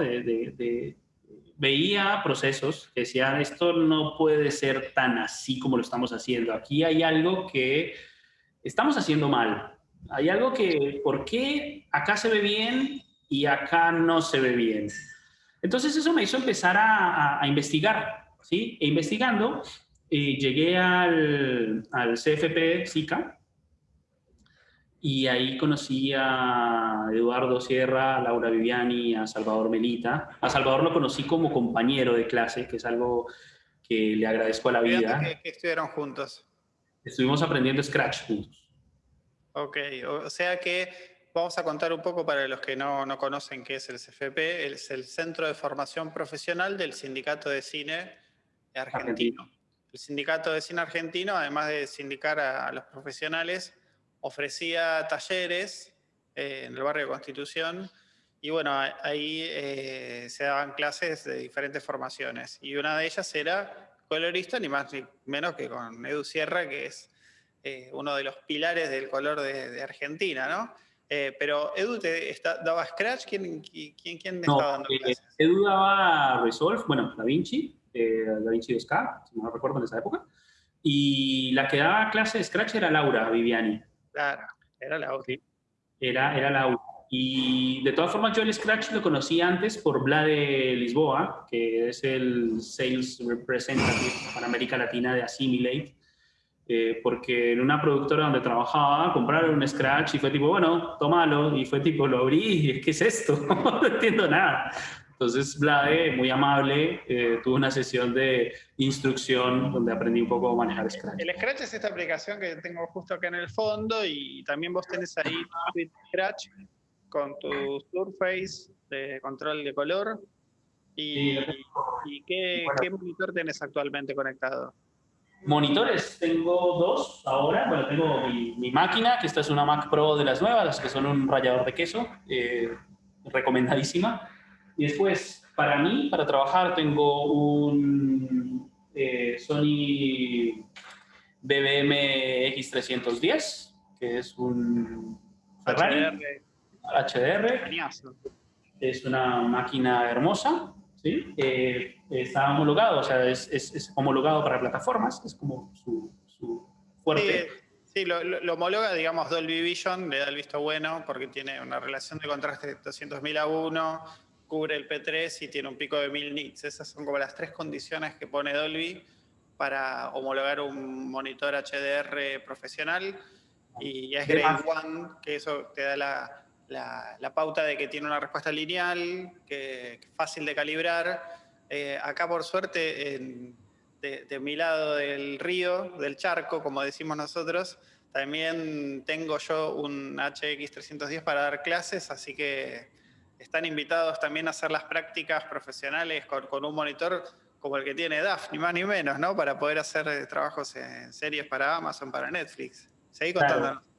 Veía procesos que decían, esto no puede ser tan así como lo estamos haciendo. Aquí hay algo que estamos haciendo mal. Hay algo que, ¿por qué acá se ve bien y acá no se ve bien? Entonces eso me hizo empezar a, investigar, ¿sí? E investigando llegué al, al CFP SICA y ahí conocí a Eduardo Sierra, a Laura Viviani, a Salvador Melita. A Salvador lo conocí como compañero de clase, que es algo que le agradezco a la vida. ¿Qué, qué estuvieron juntos? Estuvimos aprendiendo Scratch juntos. Ok, o sea que vamos a contar un poco para los que no, no conocen qué es el CFP. Es el Centro de Formación Profesional del Sindicato de Cine Argentino. El Sindicato de Cine Argentino, además de sindicar a, los profesionales, ofrecía talleres eh, en el barrio de Constitución y bueno, ahí eh, se daban clases de diferentes formaciones y una de ellas era colorista, ni más ni menos que con Edu Sierra, que es eh, uno de los pilares del color de, Argentina, ¿no? pero Edu te daba Scratch, ¿quién, quién, quién estaba dando clases? Edu daba Resolve, bueno, Da Vinci, eh, Da Vinci 2K, si no recuerdo en esa época. Y la que daba clase de Scratch era Laura Viviani. Claro, era Laura. era, era Laura. Y de todas formas, yo el Scratch lo conocí antes por Vlade Lisboa, que es el Sales Representative para América Latina de Assimilate, eh, porque en una productora donde trabajaba compraron un Scratch y fue tipo, bueno, tómalo, y fue tipo, lo abrí y ¿qué es esto? no entiendo nada. Entonces, Vlade, muy amable, eh, tuvo una sesión de instrucción donde aprendí un poco a manejar Scratch. El Scratch es esta aplicación que tengo justo acá en el fondo y también vos tenés ahí Scratch con tu Surface de control de color. ¿Y, qué, monitor tenés actualmente conectado? Monitores, tengo dos ahora. Bueno, tengo mi, máquina, que esta es una Mac Pro de las nuevas, las que son un rallador de queso, eh, recomendadísima. Y después, para mí, para trabajar, tengo un eh, Sony BBM X310, que es un Ferrari HDR. Es una máquina hermosa, ¿sí? Eh, está homologado, o sea, es, es, homologado para plataformas, es como su, su fuerte. Sí, lo, lo, homologa, digamos, Dolby Vision, le da el visto bueno porque tiene una relación de contraste de 200.000 a 1, cubre el P3 y tiene un pico de 1000 nits. Esas son como las tres condiciones que pone Dolby para homologar un monitor HDR profesional. Y es Grade 1, que eso te da la, la, pauta de que tiene una respuesta lineal, que es fácil de calibrar. Eh, acá, por suerte, de, mi lado del río, del charco, como decimos nosotros, también tengo yo un HX310 para dar clases, así que están invitados también a hacer las prácticas profesionales con, un monitor como el que tiene DAF, ni más ni menos, ¿no? Para poder hacer eh, trabajos en series para Amazon, para Netflix. Seguí contándonos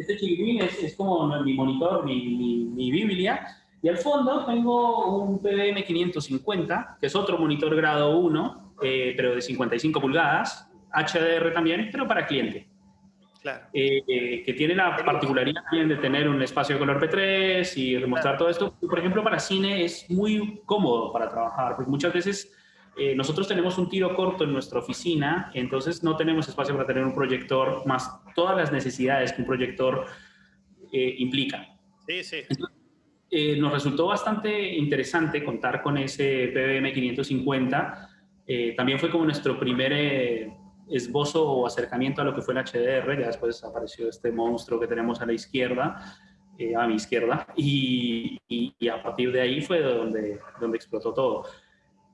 este chiquitín es, como mi monitor, mi, mi, Biblia. Y al fondo tengo un PBM 550, que es otro monitor grado 1, eh, pero de 55 pulgadas, HDR también, pero para cliente. Claro. Eh, eh, que tiene la particularidad también de tener un espacio de color P3 y demostrar todo esto. Por ejemplo, para cine es muy cómodo para trabajar, porque muchas veces eh, nosotros tenemos un tiro corto en nuestra oficina, entonces no tenemos espacio para tener un proyector más todas las necesidades que un proyector eh, implica. Sí, sí. Eh, nos resultó bastante interesante contar con ese PBM 550. también fue como nuestro primer esbozo o acercamiento a lo que fue el HDR. Ya después apareció este monstruo que tenemos a la izquierda, a mi izquierda, y, y, a partir de ahí fue donde, donde explotó todo.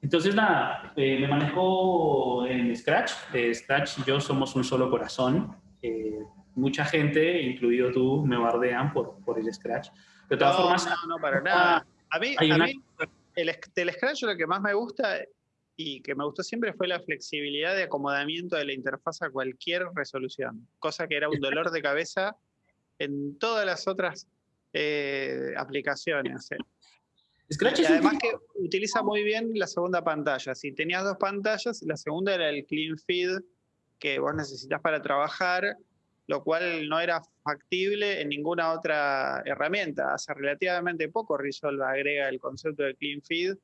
Entonces, nada, eh, me manejo en Scratch. Eh, Scratch y yo somos un solo corazón. Eh, mucha gente, incluido tú, me bardean por, por el Scratch. De todas formas... No, no, para nada. A mí, a mí el, del Scratch lo que más me gusta y que me gustó siempre fue la flexibilidad de acomodamiento de la interfaz a cualquier resolución, cosa que era un dolor de cabeza en todas las otras aplicaciones y además que utiliza muy bien la segunda pantalla. Si tenías dos pantallas, la segunda era el clean feed que vos necesitas para trabajar, lo cual no era factible en ninguna otra herramienta. Hace relativamente poco Resolve agrega el concepto de clean feed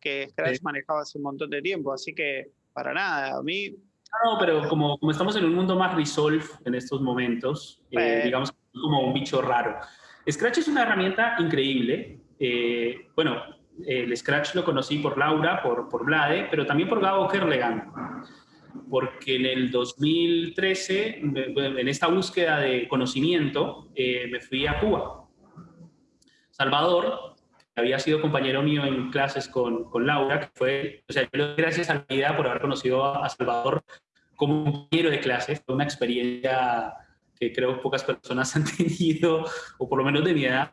que Scratch manejaba hace un montón de tiempo, así que para nada, a mí... No, pero como, como estamos en un mundo más Resolve en estos momentos, eh, digamos como un bicho raro. Scratch es una herramienta increíble, eh, bueno, el Scratch lo conocí por Laura, por, por Blade, pero también por Gabo Kerlegan, porque en el 2013, en esta búsqueda de conocimiento, eh, me fui a Cuba. Salvador, había sido compañero mío en clases con, con Laura, que fue, o sea, yo gracias a la vida por haber conocido a Salvador como compañero de clases, fue una experiencia que creo pocas personas han tenido, o por lo menos de mi edad,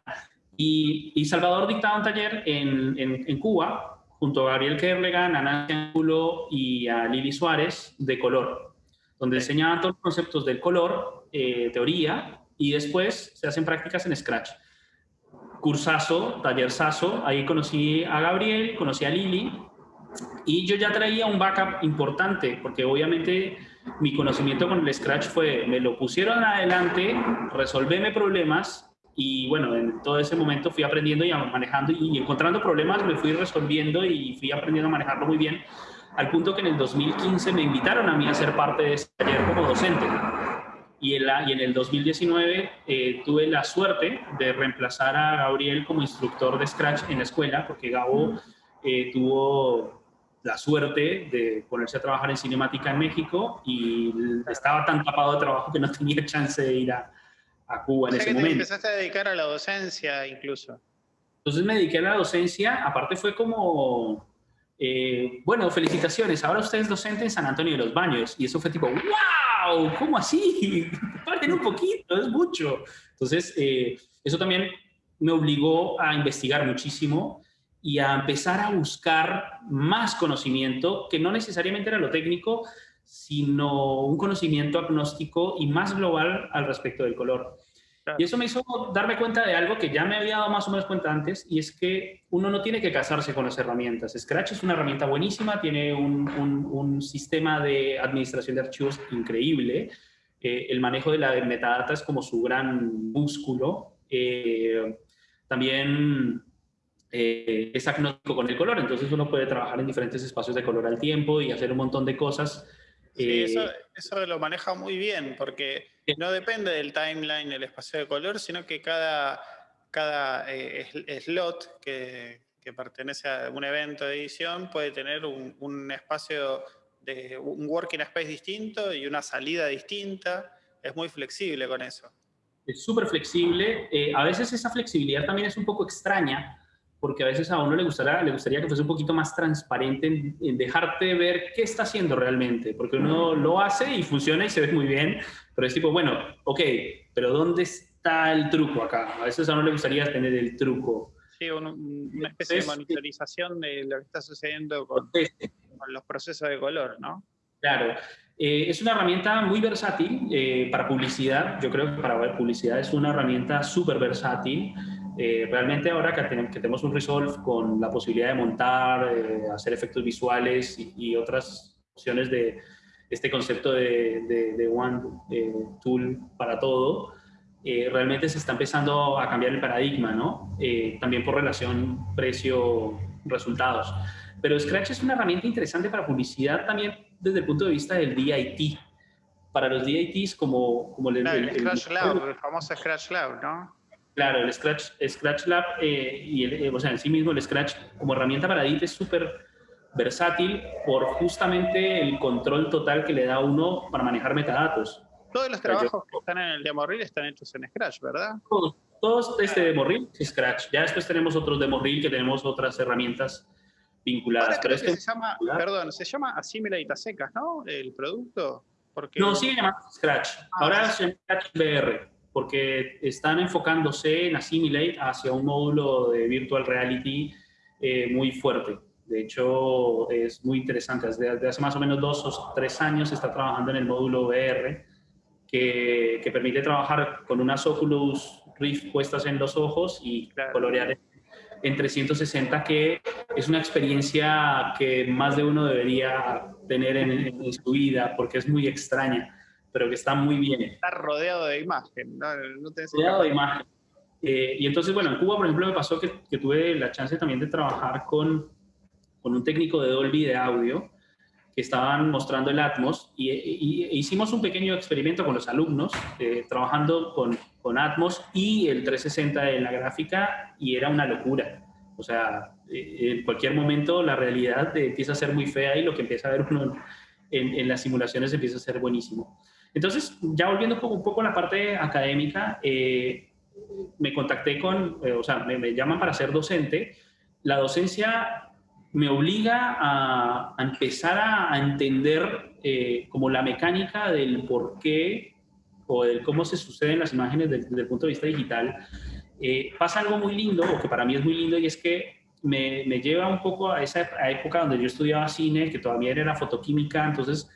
y, Salvador dictaba un taller en, en, Cuba junto a Gabriel Kerlegan, a Nancy Angulo y a Lili Suárez de color, donde enseñaban todos los conceptos del color, eh, teoría, y después se hacen prácticas en Scratch. Cursazo, tallerzazo, ahí conocí a Gabriel, conocí a Lili, y yo ya traía un backup importante, porque obviamente mi conocimiento con el Scratch fue, me lo pusieron adelante, resolvéme problemas, y bueno, en todo ese momento fui aprendiendo y manejando y encontrando problemas, me fui resolviendo y fui aprendiendo a manejarlo muy bien, al punto que en el 2015 me invitaron a mí a ser parte de ese taller como docente. Y en, la, y en el 2019 eh, tuve la suerte de reemplazar a Gabriel como instructor de Scratch en la escuela, porque Gabo eh, tuvo la suerte de ponerse a trabajar en cinemática en México y estaba tan tapado de trabajo que no tenía chance de ir a, a Cuba en ese momento. empezaste a dedicar a la docencia incluso. Entonces me dediqué a la docencia, aparte fue como, eh, bueno, felicitaciones, ahora usted es docente en San Antonio de los Baños. Y eso fue tipo, wow, ¿cómo así? Paren un poquito, es mucho. Entonces, eh, eso también me obligó a investigar muchísimo y a empezar a buscar más conocimiento, que no necesariamente era lo técnico, sino un conocimiento agnóstico y más global al respecto del color. Y eso me hizo darme cuenta de algo que ya me había dado más o menos cuenta antes, y es que uno no tiene que casarse con las herramientas. Scratch es una herramienta buenísima, tiene un, sistema de administración de archivos increíble. Eh, el manejo de la metadata es como su gran músculo. Eh, también eh, es agnóstico con el color, entonces uno puede trabajar en diferentes espacios de color al tiempo y hacer un montón de cosas. Sí, eso, eso, lo maneja muy bien, porque no depende del timeline, el espacio de color, sino que cada, cada slot que, que pertenece a un evento de edición puede tener un, espacio de un working space distinto y una salida distinta. Es muy flexible con eso. Es súper flexible. Eh, a veces esa flexibilidad también es un poco extraña, porque a veces a uno le gustaría, le gustaría que fuese un poquito más transparente en, dejarte ver qué está haciendo realmente, porque uno lo hace y funciona y se ve muy bien, pero es tipo, bueno, ok, pero ¿dónde está el truco acá? A veces a uno le gustaría tener el truco. Sí, una especie de monitorización de lo que está sucediendo con, los procesos de color, ¿no? Claro. Eh, es una herramienta muy versátil eh, para publicidad. Yo creo que para publicidad es una herramienta súper versátil. Eh, realmente ahora que, tenemos un Resolve con la posibilidad de montar, hacer efectos visuales y, otras opciones de este concepto de, de One Tool para todo, eh, realmente se está empezando a cambiar el paradigma, ¿no? Eh, también por relación precio-resultados. Pero Scratch es una herramienta interesante para publicidad también desde el punto de vista del DIT. Para los DITs como, como el, el, Scratch Lab, el famoso Scratch Lab, ¿no? Claro, el Scratch, Scratch Lab eh, y el, o sea, en sí mismo el Scratch como herramienta para DIT es súper versátil por justamente el control total que le da uno para manejar metadatos. Todos los trabajos que están en el demo reel están hechos en Scratch, ¿verdad? Todos, todos este demo reel es Scratch. Ya después tenemos otros demo reel que tenemos otras herramientas vinculadas. pero este se llama, perdón, se llama Assimilate a secas, ¿no? El producto. Porque... No, sigue llamando Scratch. Ah, Ahora es Scratch VR, porque están enfocándose en Assimilate hacia un módulo de Virtual Reality eh, muy fuerte. De hecho, es muy interesante. Desde, hace más o menos dos o tres años se está trabajando en el módulo VR que, permite trabajar con unas Oculus Rift puestas en los ojos y colorear en 360, que es una experiencia que más de uno debería tener en, su vida porque es muy extraña, pero que está muy bien. Está rodeado de imagen, no, rodeado de imagen. Eh, y entonces, bueno, en Cuba, por ejemplo, me pasó que, que, tuve la chance también de trabajar con, con un técnico de Dolby de audio que estaban mostrando el Atmos y, hicimos un pequeño experimento con los alumnos eh, trabajando con, con, Atmos y el 360 en la gráfica y era una locura. O sea, eh, en cualquier momento la realidad empieza a ser muy fea y lo que empieza a ver uno en, en las simulaciones empieza a ser buenísimo. Entonces, ya volviendo un poco, a la parte académica, eh, me contacté con, o sea, me, me llaman para ser docente. La docencia me obliga a, empezar a, entender eh, como la mecánica del por qué o del cómo se suceden las imágenes desde, el punto de vista digital. Eh, pasa algo muy lindo, o que para mí es muy lindo, y es que me, lleva un poco a esa época donde yo estudiaba cine, que todavía era fotoquímica, entonces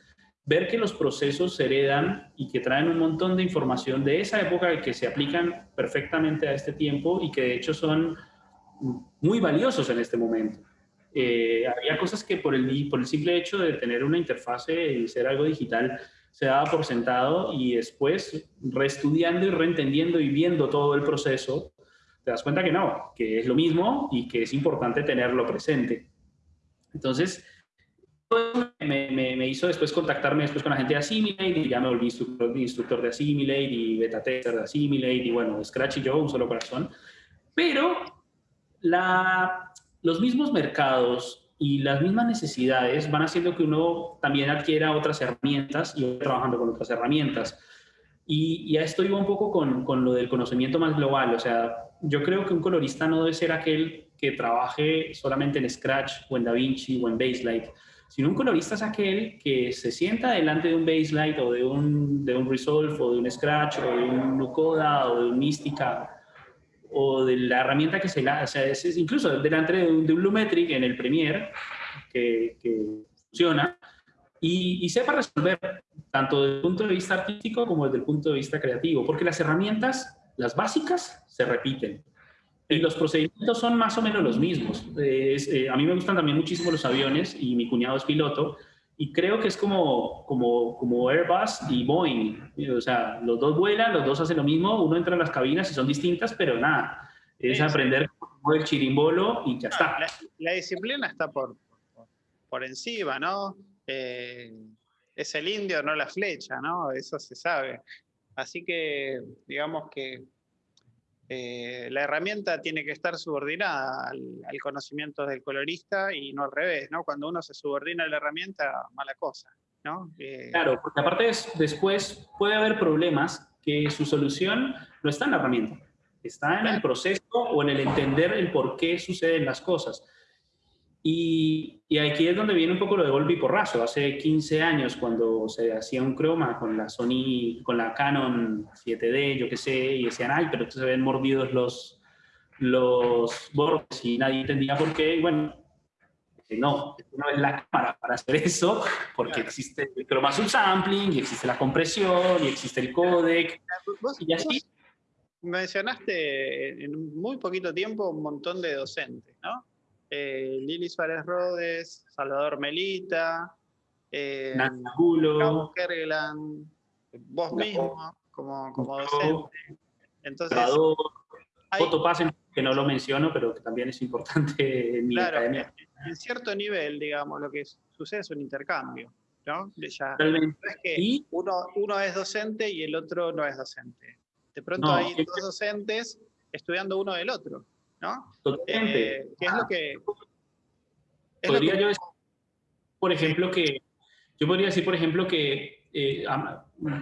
ver que los procesos se heredan y que traen un montón de información de esa época que se aplican perfectamente a este tiempo y que de hecho son muy valiosos en este momento. Eh, había cosas que por el, por el simple hecho de tener una interfase y ser algo digital se daba por sentado y después reestudiando y reentendiendo y viendo todo el proceso, te das cuenta que no, que es lo mismo y que es importante tenerlo presente. Entonces, me, me, hizo después contactarme después con la gente de Assimilate y ya me volví instructor, instructor de Assimilate y beta tester de Assimilate y bueno, Scratch y yo, un solo corazón. Pero la, los mismos mercados y las mismas necesidades van haciendo que uno también adquiera otras herramientas y trabajando con otras herramientas. Y, y a esto iba un poco con, con, lo del conocimiento más global. O sea, yo creo que un colorista no debe ser aquel que trabaje solamente en Scratch o en DaVinci o en Baselight, sino un colorista es aquel que se sienta delante de un Baselight o de un, de un Resolve o de un Scratch o de un Nucoda o de un Mystica o de la herramienta que se la, o sea, es, incluso delante de un, de Lumetric en el Premiere que, funciona y, sepa resolver tanto desde el punto de vista artístico como desde el punto de vista creativo, porque las herramientas, las básicas, se repiten. Y los procedimientos son más o menos los mismos. Eh, a mí me gustan también muchísimo los aviones y mi cuñado es piloto y creo que es como, como, como Airbus y Boeing. O sea, los dos vuelan, los dos hacen lo mismo, uno entra en las cabinas y son distintas, pero nada. Es aprender el chirimbolo y ya está. La, disciplina está por, por, encima, ¿no? Eh, es el indio, no la flecha, ¿no? Eso se sabe. Así que, digamos que eh, la herramienta tiene que estar subordinada al, conocimiento del colorista y no al revés, ¿no? Cuando uno se subordina a la herramienta, mala cosa, ¿no? Eh, claro, porque aparte después puede haber problemas que su solución no está en la herramienta, está en el proceso o en el entender el por qué suceden las cosas. Y, aquí es donde viene un poco lo de golpe y porrazo. Hace 15 años, cuando se hacía un croma con la Sony, con la Canon 7D, yo qué sé, y decían, ay, pero se ven mordidos los, los bordes y nadie entendía por qué. Y bueno, no, no es la cámara para hacer eso, porque existe el croma subsampling, y existe la compresión, y existe el codec, y así. Mencionaste en muy poquito tiempo un montón de docentes, ¿no? Eh, Lili Suárez Rodes, Salvador Melita, eh, Carlos Kergeland, vos mismo como, como docente. Entonces, Foto Pasen, que no lo menciono, pero que también es importante en mi claro, academia. En cierto nivel, digamos, lo que sucede es un intercambio. ¿no? Ya, es que uno, uno es docente y el otro no es docente. De pronto hay dos docentes estudiando uno del otro. ¿No? Totalmente. Eh, ¿Qué es lo que... podría yo decir, por ejemplo, que... Yo podría decir, por ejemplo, que eh,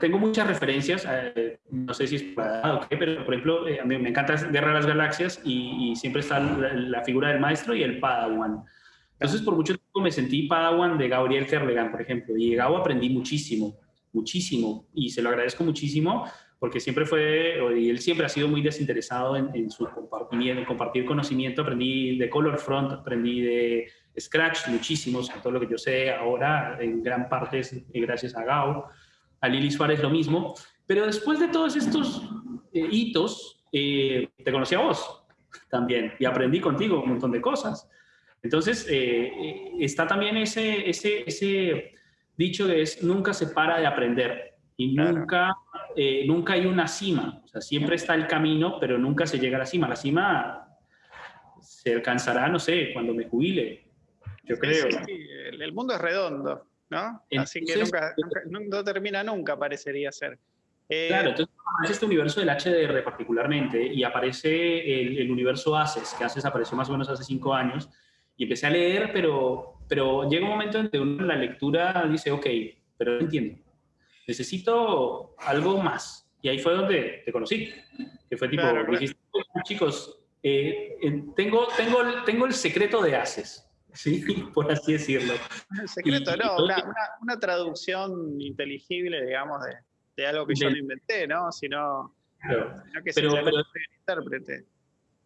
tengo muchas referencias, eh, no sé si es para o qué, pero por ejemplo, a mí me encanta Guerra de las Galaxias y, siempre está la, figura del maestro y el Padawan. Entonces, por mucho tiempo me sentí Padawan de Gabriel Kerlegan, por ejemplo, y llegado aprendí muchísimo, muchísimo, y se lo agradezco muchísimo, porque siempre fue, y él siempre ha sido muy desinteresado en, su compartir, compartir conocimiento. Aprendí de Color Front, aprendí de Scratch muchísimo, todo lo que yo sé ahora, en gran parte es gracias a Gao. A Lili Suárez lo mismo. Pero después de todos estos eh, hitos, eh, te conocí a vos también y aprendí contigo un montón de cosas. Entonces, eh, está también ese, ese, ese dicho de es nunca se para de aprender y nunca, eh, nunca hay una cima. O sea, siempre está el camino, pero nunca se llega a la cima. La cima se alcanzará, no sé, cuando me jubile. Yo creo. Sí, el mundo es redondo, ¿no? Así que nunca, no termina nunca, parecería ser. Eh, claro, entonces aparece este universo del HDR particularmente y aparece el, universo ACES, que ACES apareció más o menos hace cinco años, y empecé a leer, pero, pero llega un momento en que uno en la lectura dice, ok, pero no entiendo necesito algo más. Y ahí fue donde te conocí, que fue tipo, chicos, eh, tengo, tengo, tengo el secreto de haces, ¿sí? Por así decirlo. El secreto, no, una, una, traducción inteligible, digamos, de, de algo que yo no inventé, ¿no? Sino, que pero, pero, intérprete.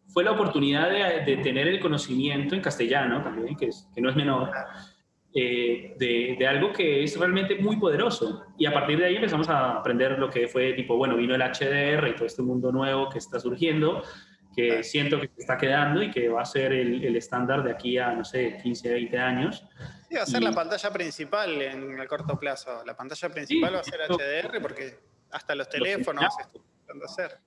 Fue la oportunidad de, de, tener el conocimiento en castellano también, que, es, que no es menor. Eh, de, algo que es realmente muy poderoso. Y a partir de ahí empezamos a aprender lo que fue tipo, bueno, vino el HDR y todo este mundo nuevo que está surgiendo, que siento que se está quedando y que va a ser el, estándar de aquí a, no sé, 15, 20 años. Sí, va a ser la pantalla principal en el corto plazo. La pantalla principal va a ser HDR porque hasta los teléfonos están a hacer.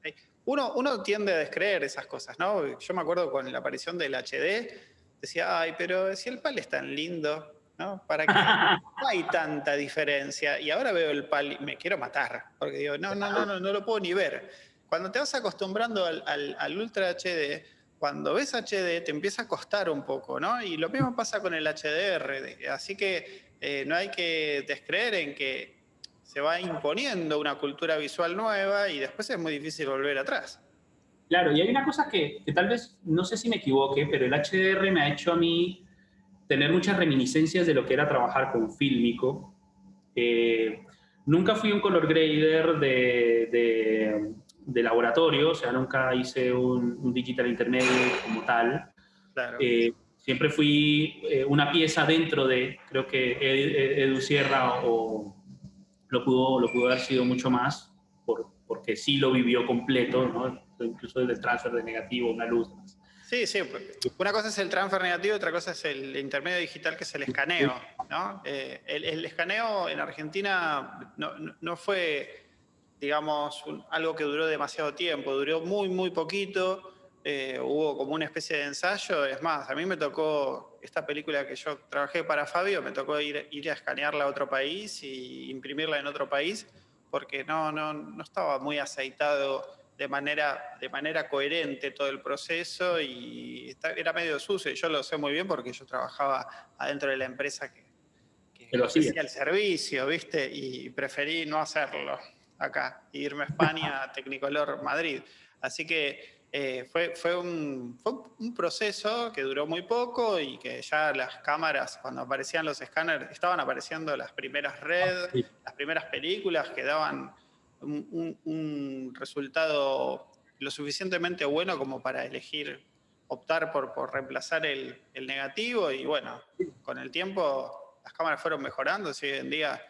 Uno, uno tiende a descreer esas cosas, ¿no? Yo me acuerdo con la aparición del HD, decía, ay, pero si el PAL es tan lindo, ¿no? ¿Para que No hay tanta diferencia. Y ahora veo el pal me quiero matar, porque digo, no, no, no, no, no lo puedo ni ver. Cuando te vas acostumbrando al, al, Ultra HD, cuando ves HD te empieza a costar un poco, ¿no? Y lo mismo pasa con el HDR. Así que eh, no hay que descreer en que se va imponiendo una cultura visual nueva y después es muy difícil volver atrás. Claro, y hay una cosa que, que tal vez, no sé si me equivoque, pero el HDR me ha hecho a mí tener muchas reminiscencias de lo que era trabajar con fílmico. Eh, nunca fui un color grader de, de, laboratorio, o sea, nunca hice un, digital intermedio como tal. Eh, siempre fui eh, una pieza dentro de, creo que Edu Sierra o, lo, pudo, lo pudo haber sido mucho más, por, porque sí lo vivió completo, ¿no? incluso desde el transfer de negativo, una luz. Sí, sí. Una cosa es el transfer negativo, otra cosa es el intermedio digital, que es el escaneo. Eh, el, escaneo en Argentina no, fue, digamos, algo que duró demasiado tiempo, duró muy, muy poquito. eh, hubo como una especie de ensayo. Es más, a mí me tocó, esta película que yo trabajé para Fabio, me tocó ir, ir a escanearla a otro país y imprimirla en otro país, porque no, no, no estaba muy aceitado de manera, de manera coherente todo el proceso y era medio sucio. Y yo lo sé muy bien porque yo trabajaba adentro de la empresa que, que hacía el servicio, ¿viste? Y preferí no hacerlo acá, irme a España, a Tecnicolor Madrid. Así que eh, fue, fue, un, fue, un, proceso que duró muy poco y que ya las cámaras, cuando aparecían los escáneres, estaban apareciendo las primeras redes, ah, las primeras películas que daban un, resultado lo suficientemente bueno como para elegir, optar por, por reemplazar el, el, negativo y bueno, con el tiempo las cámaras fueron mejorando, si hoy en día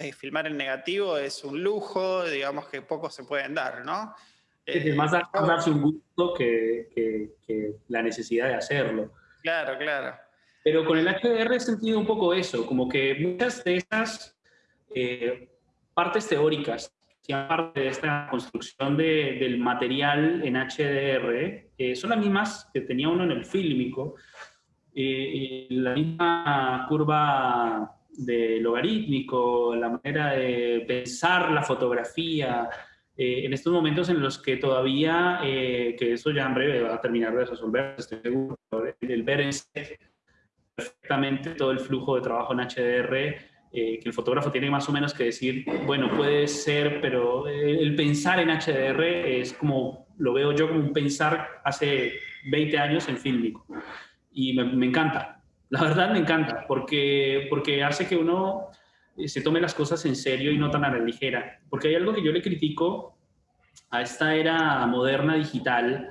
eh, filmar el negativo es un lujo, digamos que pocos se pueden dar, ¿no? Es más eh, darse un gusto que, que, la necesidad de hacerlo. Claro, claro. Pero con el HDR he sentido un poco eso, como que muchas de esas eh, partes teóricas parte de esta construcción del material en HDR eh, son las mismas que tenía uno en el fílmico. Eh, la misma curva de logarítmico, la manera de pensar la fotografía, eh, en estos momentos en los que todavía, que eso ya en breve va a terminar de resolver, estoy seguro, el ver perfectamente todo el flujo de trabajo en HDR eh, que el fotógrafo tiene más o menos que decir, bueno, puede ser, pero el pensar en HDR es como, lo veo yo como pensar hace 20 años en fílmico. Y me, encanta, la verdad me encanta, porque, porque hace que uno eh, se tome las cosas en serio y no tan a la ligera. Porque hay algo que yo le critico a esta era moderna digital,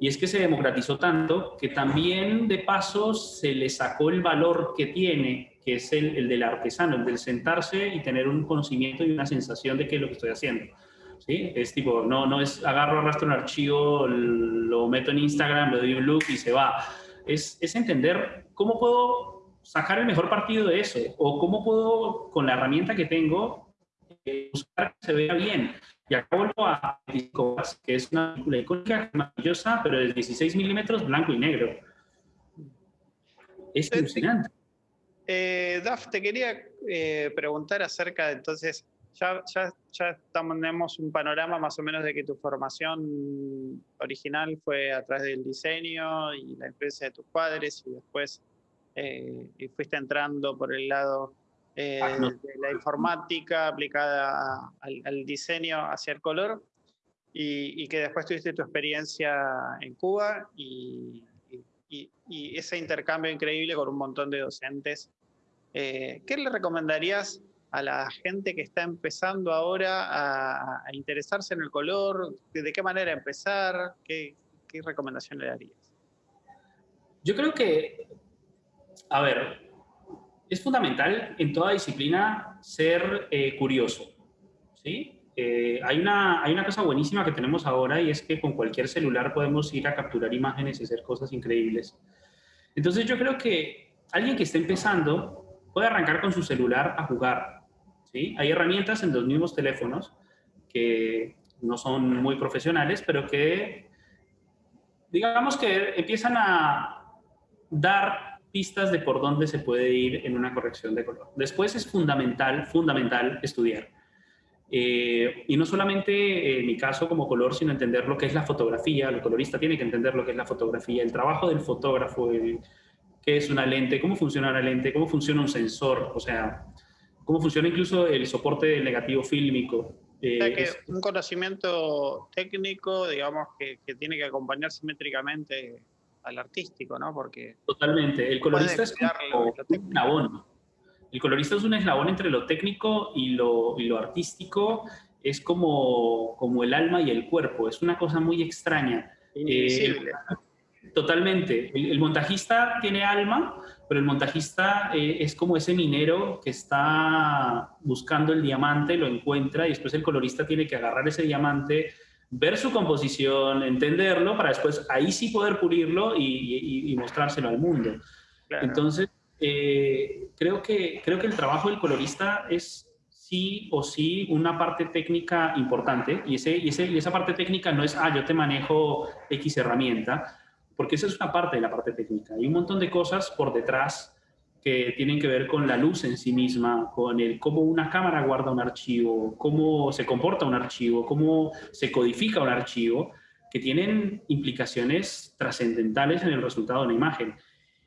y es que se democratizó tanto que también de paso se le sacó el valor que tiene que es el, el, del artesano, el del sentarse y tener un conocimiento y una sensación de qué es lo que estoy haciendo. ¿Sí? Es tipo, no, no es agarro, arrastro un archivo, lo meto en Instagram, le doy un look y se va. Es, es entender cómo puedo sacar el mejor partido de eso o cómo puedo, con la herramienta que tengo, eh, buscar que se vea bien. Y acá vuelvo a que es una película icónica, maravillosa, pero de 16 milímetros, blanco y negro. Es alucinante. Eh, Daf, te quería eh, preguntar acerca de entonces, ya, ya, ya tenemos un panorama más o menos de que tu formación original fue a través del diseño y la influencia de tus padres y después eh, fuiste entrando por el lado eh, ah, de la informática aplicada al, diseño hacia el color y, y, que después tuviste tu experiencia en Cuba y, y, ese intercambio increíble con un montón de docentes. Eh, ¿Qué le recomendarías a la gente que está empezando ahora a, interesarse en el color? ¿De qué manera empezar? ¿Qué, qué recomendación le darías? Yo creo que, a ver, es fundamental en toda disciplina ser eh, curioso, ¿sí? Eh, hay, una, hay una cosa buenísima que tenemos ahora y es que con cualquier celular podemos ir a capturar imágenes y hacer cosas increíbles. Entonces yo creo que alguien que esté empezando puede arrancar con su celular a jugar. ¿sí? Hay herramientas en los mismos teléfonos que no son muy profesionales, pero que digamos que empiezan a dar pistas de por dónde se puede ir en una corrección de color. Después es fundamental, fundamental estudiar. Eh, y no solamente en mi caso como color, sino entender lo que es la fotografía. El colorista tiene que entender lo que es la fotografía, el trabajo del fotógrafo, qué es una lente, cómo funciona la lente, cómo funciona un sensor, o sea, cómo funciona incluso el soporte del negativo fílmico. Eh, o sea que un conocimiento técnico, digamos, que, que, tiene que acompañar simétricamente al artístico, ¿no? Porque Totalmente. El colorista es un abono el colorista es un eslabón entre lo técnico y lo, y lo artístico, es como, como el alma y el cuerpo, es una cosa muy extraña. Eh, totalmente. El, montajista tiene alma, pero el montajista eh, es como ese minero que está buscando el diamante, lo encuentra y después el colorista tiene que agarrar ese diamante, ver su composición, entenderlo, para después ahí sí poder pulirlo y, y, mostrárselo al mundo. Entonces, eh, creo, que, creo que el trabajo del colorista es sí o sí una parte técnica importante y, ese, y, ese, y esa parte técnica no es, ah, yo te manejo X herramienta, porque esa es una parte de la parte técnica. Hay un montón de cosas por detrás que tienen que ver con la luz en sí misma, con el cómo una cámara guarda un archivo, cómo se comporta un archivo, cómo se codifica un archivo, que tienen implicaciones trascendentales en el resultado de una imagen.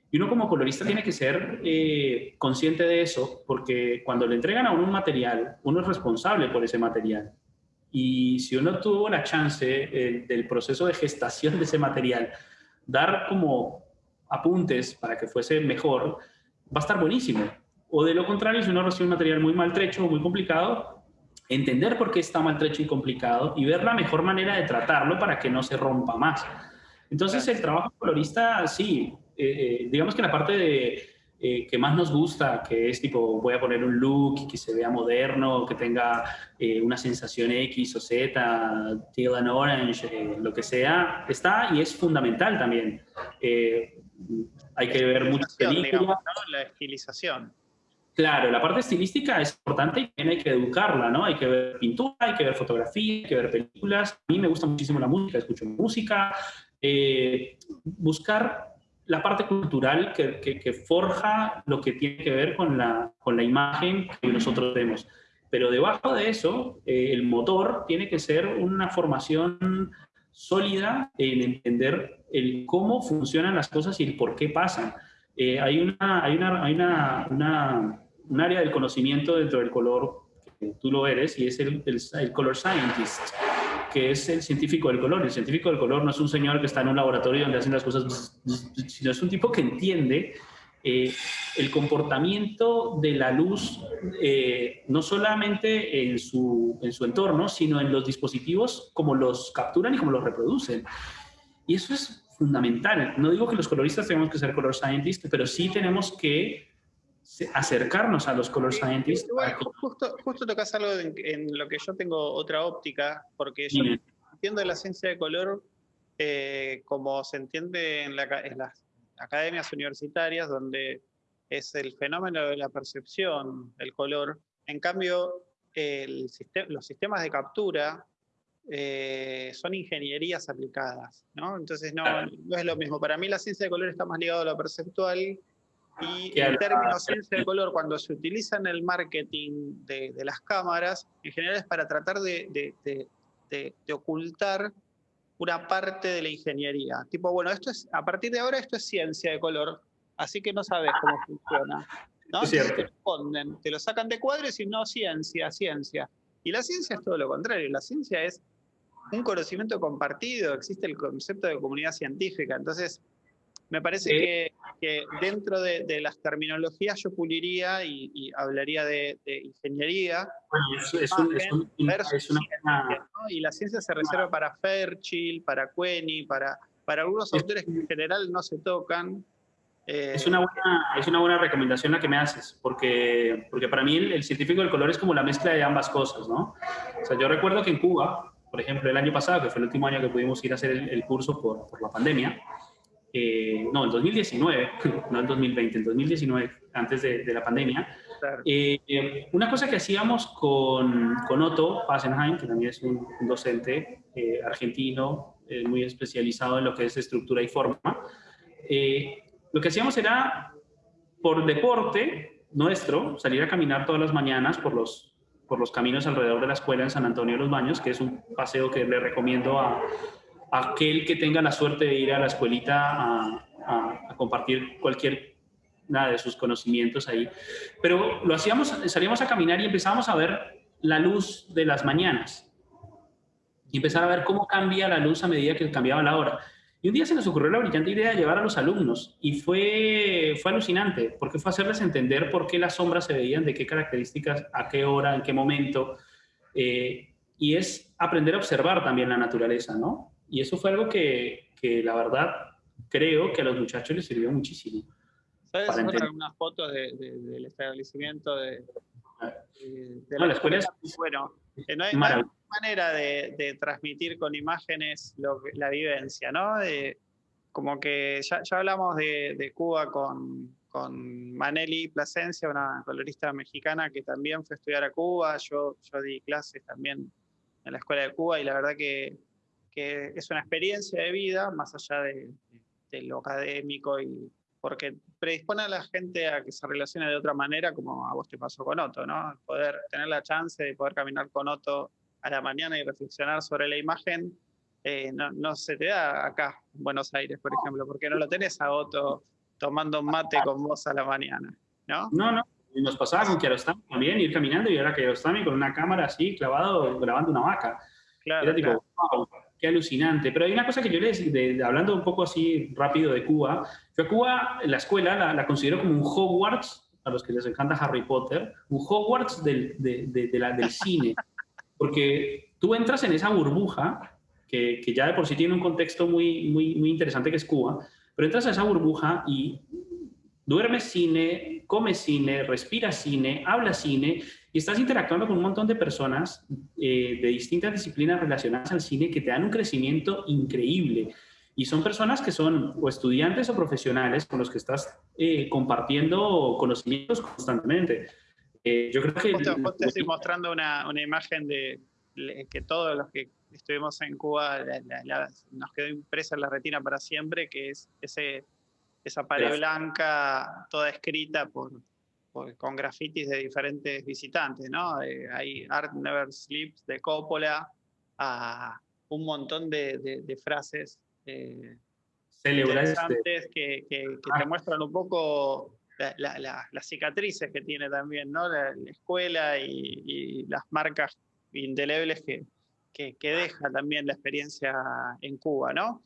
Y uno como colorista tiene que ser eh, consciente de eso, porque cuando le entregan a uno un material, uno es responsable por ese material. Y si uno tuvo la chance eh, del proceso de gestación de ese material, dar como apuntes para que fuese mejor, va a estar buenísimo. O de lo contrario, si uno recibe un material muy maltrecho o muy complicado, entender por qué está maltrecho y complicado y ver la mejor manera de tratarlo para que no se rompa más. Entonces, el trabajo colorista, sí, eh, eh, digamos que la parte de, eh, que más nos gusta, que es tipo, voy a poner un look que se vea moderno, que tenga una sensación X o Z, teal and orange, lo que sea, está y es fundamental también hay que ver muchas películas. La estilización. Claro, la parte estilística es importante y también hay que educarla, ¿no? Hay que ver pintura, hay que ver fotografía, hay que ver películas. A mí me gusta muchísimo la música, escucho música. Eh, buscar la parte cultural que, que, forja lo que tiene que ver con la, con la imagen que nosotros vemos. Pero debajo de eso, eh, el motor tiene que ser una formación sólida en entender el cómo funcionan las cosas y el por qué pasan. Eh, hay una, hay, una, hay una, una, un área del conocimiento dentro del color, que tú lo eres, y es el, el, color scientist, que es el científico del color. El científico del color no es un señor que está en un laboratorio donde hacen las cosas, sino es un tipo que entiende eh, el comportamiento de la luz, eh, no solamente en su, en su entorno, sino en los dispositivos, como los capturan y como los reproducen. Y eso es fundamental. No digo que los coloristas tenemos que ser color scientists, pero sí tenemos que acercarnos a los color scientists. justo, justo tocas algo en, lo que yo tengo otra óptica, porque yo entiendo la ciencia de color eh, como se entiende en, la, en las academias universitarias, donde es el fenómeno de la percepción del color. En cambio, el, los sistemas de captura eh, son ingenierías aplicadas, ¿no? Entonces no, no, es lo mismo. Para mí la ciencia de color está más ligada a lo perceptual y el término ciencia de color cuando se utiliza en el marketing de, las cámaras, en general es para tratar de, de, ocultar una parte de la ingeniería. Tipo, bueno, esto es, a partir de ahora esto es ciencia de color, así que no sabes cómo funciona. ¿no? Es cierto. Te, responden, te lo sacan de cuadros y no ciencia, ciencia. Y la ciencia es todo lo contrario, la ciencia es un conocimiento compartido, existe el concepto de comunidad científica. Entonces, me parece que, dentro de, las terminologías yo puliría y, hablaría de, ingeniería. es, una, Y la ciencia se reserva para Fairchild, para Queni, para, para algunos autores que en general no se tocan. Eh, es, una buena, es una buena recomendación la que me haces, porque, porque para mí el, el científico del color es como la mezcla de ambas cosas, ¿no? O sea, yo recuerdo que en Cuba, por ejemplo, el año pasado, que fue el último año que pudimos ir a hacer el, curso por, por, la pandemia, eh, no, el 2019, no el 2020, el 2019, antes de, de la pandemia, eh, una cosa que hacíamos con, con Otto Passenheim, que también es un, docente eh, argentino, muy especializado en lo que es estructura y forma, lo que hacíamos era, por deporte nuestro, salir a caminar todas las mañanas por los por los caminos alrededor de la escuela en San Antonio de los Baños, que es un paseo que le recomiendo a, aquel que tenga la suerte de ir a la escuelita a, compartir cualquier nada de sus conocimientos ahí. Pero lo hacíamos, salíamos a caminar y empezábamos a ver la luz de las mañanas y empezar a ver cómo cambia la luz a medida que cambiaba la hora. Y un día se nos ocurrió la brillante idea de llevar a los alumnos y fue, fue alucinante, porque fue hacerles entender por qué las sombras se veían, de qué características, a qué hora, en qué momento. Eh, y es aprender a observar también la naturaleza, ¿no? Y eso fue algo que, que la verdad creo que a los muchachos les sirvió muchísimo. ¿Sabes algunas fotos de, del establecimiento de, de, la, escuela? Bueno, eh, no hay, manera de, transmitir con imágenes la vivencia, ¿no? como que ya, ya hablamos de, Cuba con, con Maneli Plasencia, una colorista mexicana que también fue a estudiar a Cuba. Yo, yo di clases también en la Escuela de Cuba y la verdad que, que es una experiencia de vida, más allá de, de, lo académico, y porque predispone a la gente a que se relacione de otra manera, como a vos te pasó con Otto, ¿no? Poder tener la chance de poder caminar con Otto a la mañana y reflexionar sobre la imagen, eh, no, no, se te da acá en Buenos Aires, por ejemplo, porque no lo tenés a Otto tomando mate con vos a la mañana, ¿no? No, no. Nos pasaba con Kiarostami también, ir caminando y ahora Kiarostami con una cámara así, clavado, grabando una vaca. Claro, Era tipo, wow, qué alucinante. Pero hay una cosa que yo le decía, hablando un poco así rápido de Cuba, yo a Cuba, la escuela la, la considero como un Hogwarts, a los que les encanta Harry Potter, un Hogwarts del, de, de, de la, del cine. Porque tú entras en esa burbuja, que, que, ya de por sí tiene un contexto muy, muy, muy interesante que es Cuba, pero entras a esa burbuja y duermes cine, comes cine, respiras cine, hablas cine y estás interactuando con un montón de personas eh, de distintas disciplinas relacionadas al cine que te dan un crecimiento increíble. Y son personas que son o estudiantes o profesionales con los que estás eh, compartiendo conocimientos constantemente. Eh, yo creo que... Te, estoy mostrando una, una imagen de que todos los que estuvimos en Cuba, nos quedó impresa en la retina para siempre, que es ese, esa pared blanca toda escrita por, con grafitis de diferentes visitantes, ¿no? Eh, hay Art Never Sleeps de Coppola, a un montón de, de, frases eh, interesantes que, que, te ah. muestran un poco las cicatrices que tiene también, ¿no? La, escuela y, y, las marcas indelebles que, que, deja también la experiencia en Cuba, ¿no?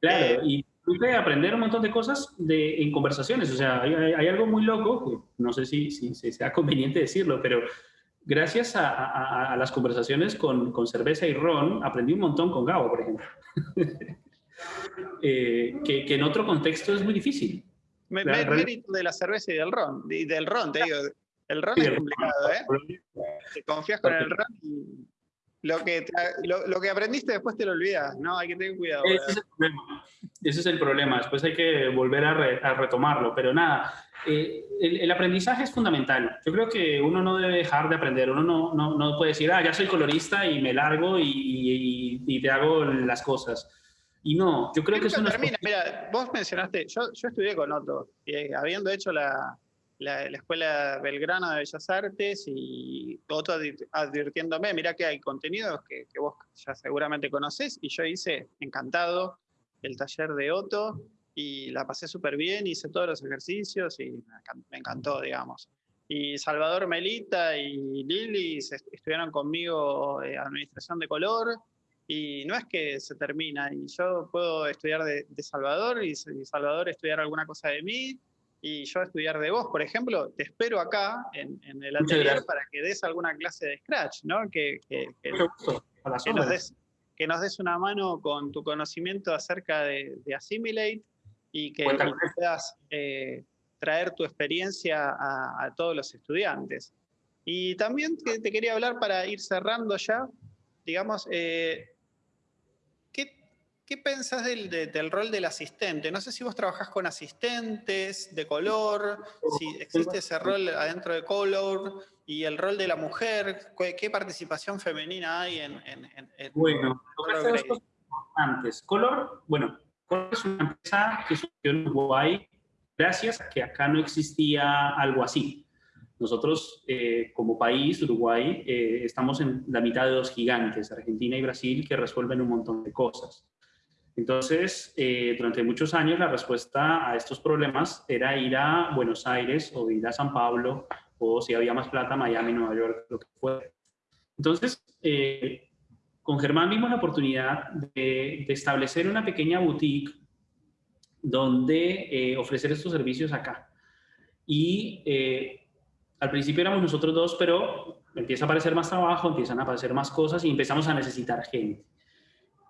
Claro, eh, y pude aprender un montón de cosas de, en conversaciones. O sea, hay, algo muy loco, no sé si, si, sea conveniente decirlo, pero gracias a, a, las conversaciones con, con, cerveza y ron, aprendí un montón con Gabo, por ejemplo. eh, que, que, en otro contexto es muy difícil. Me, mérito de la cerveza y del ron, y del ron, te digo. El ron es complicado, ¿eh? Te confías con el ron y lo que, lo, que aprendiste después te lo olvidas, ¿no? Hay que tener cuidado. Ese es el problema. Ese es el problema. Después hay que volver a, retomarlo. Pero nada, eh, el, aprendizaje es fundamental. Yo creo que uno no debe dejar de aprender. Uno no, no, no puede decir, ah, ya soy colorista y me largo y, y, te hago las cosas. Y no, yo creo que eso no termina. Mira, vos mencionaste, yo, yo estudié con Otto, y habiendo hecho la, la, Escuela Belgrano de Bellas Artes y Otto advirtiéndome, mira que hay contenidos que, vos ya seguramente conocés y yo hice encantado el taller de Otto y la pasé súper bien, hice todos los ejercicios y me encantó, digamos. Y Salvador Melita y Lili estuvieron conmigo en Administración de Color y no es que se termina y yo puedo estudiar de, Salvador y Salvador estudiar alguna cosa de mí y yo estudiar de vos, por ejemplo, te espero acá en, el atelier para que des alguna clase de Scratch, ¿no? Que, que, que, nos des, que, nos des, una mano con tu conocimiento acerca de, de Assimilate y que, puedas eh, traer tu experiencia a, todos los estudiantes. Y también te, quería hablar para ir cerrando ya, digamos, eh, ¿Qué pensás del, del, rol del asistente? No sé si vos trabajás con asistentes de color, si existe ese rol adentro de color y el rol de la mujer, ¿qué, participación femenina hay en, en, en Bueno, color dos cosas importantes. Color, bueno, Color es una empresa que surgió en Uruguay gracias a que acá no existía algo así. Nosotros, eh, como país, Uruguay, eh, estamos en la mitad de dos gigantes, Argentina y Brasil, que resuelven un montón de cosas. Entonces, eh, durante muchos años la respuesta a estos problemas era ir a Buenos Aires o ir a San Pablo o si había más plata, Miami, Nueva York, lo que fuera. Entonces, eh, con Germán vimos la oportunidad de, establecer una pequeña boutique donde eh, ofrecer estos servicios acá. Y al principio éramos nosotros dos, pero empieza a aparecer más trabajo, empiezan a aparecer más cosas y empezamos a necesitar gente.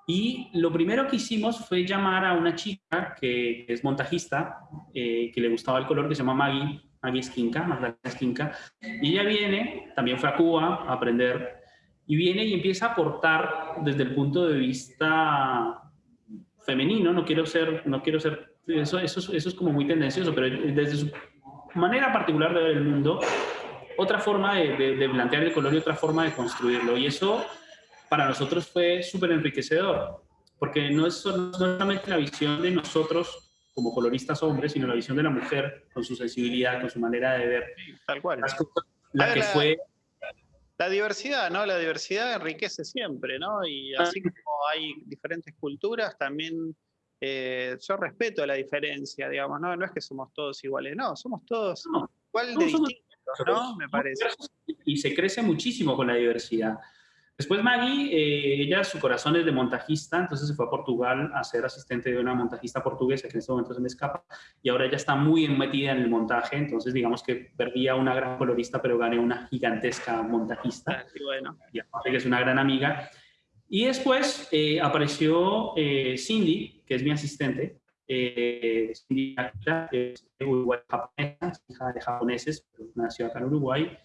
Y lo primero que hicimos fue llamar a una chica que es montajista, eh, que le gustaba el color, que se llama Maggie, Maggie Skinka, Magdalena Skinka. Y ella viene, también fue a Cuba a aprender, y viene y empieza a aportar desde el punto de vista femenino, no quiero ser, no quiero ser, eso, eso, eso es como muy tendencioso, pero desde su manera particular de ver el mundo, otra forma de, plantear el color y otra forma de construirlo. Y eso para nosotros fue súper enriquecedor, porque no es, solamente la visión de nosotros como coloristas hombres, sino la visión de la mujer con su sensibilidad, con su manera de ver. tal cual. la que fue la diversidad, ¿no? La diversidad enriquece siempre, ¿no? Y así como hay diferentes culturas, también eh, yo respeto la diferencia, digamos, ¿no? No es que somos todos iguales, no, somos todos igual de distintos, ¿no? Me parece. Y se crece muchísimo con la diversidad. Después Maggie, eh, ella su corazón es de montajista, entonces se fue a Portugal a ser asistente de una montajista portuguesa que en este momento se me escapa, y ahora ella está muy metida en el montaje, entonces digamos que perdía una gran colorista, pero gané una gigantesca montajista. Ah, bueno. Y aparte que es una gran amiga. Y después eh, apareció eh, Cindy, que es mi asistente, Cindy es japonesa, hija de japoneses, nació acá en Uruguay,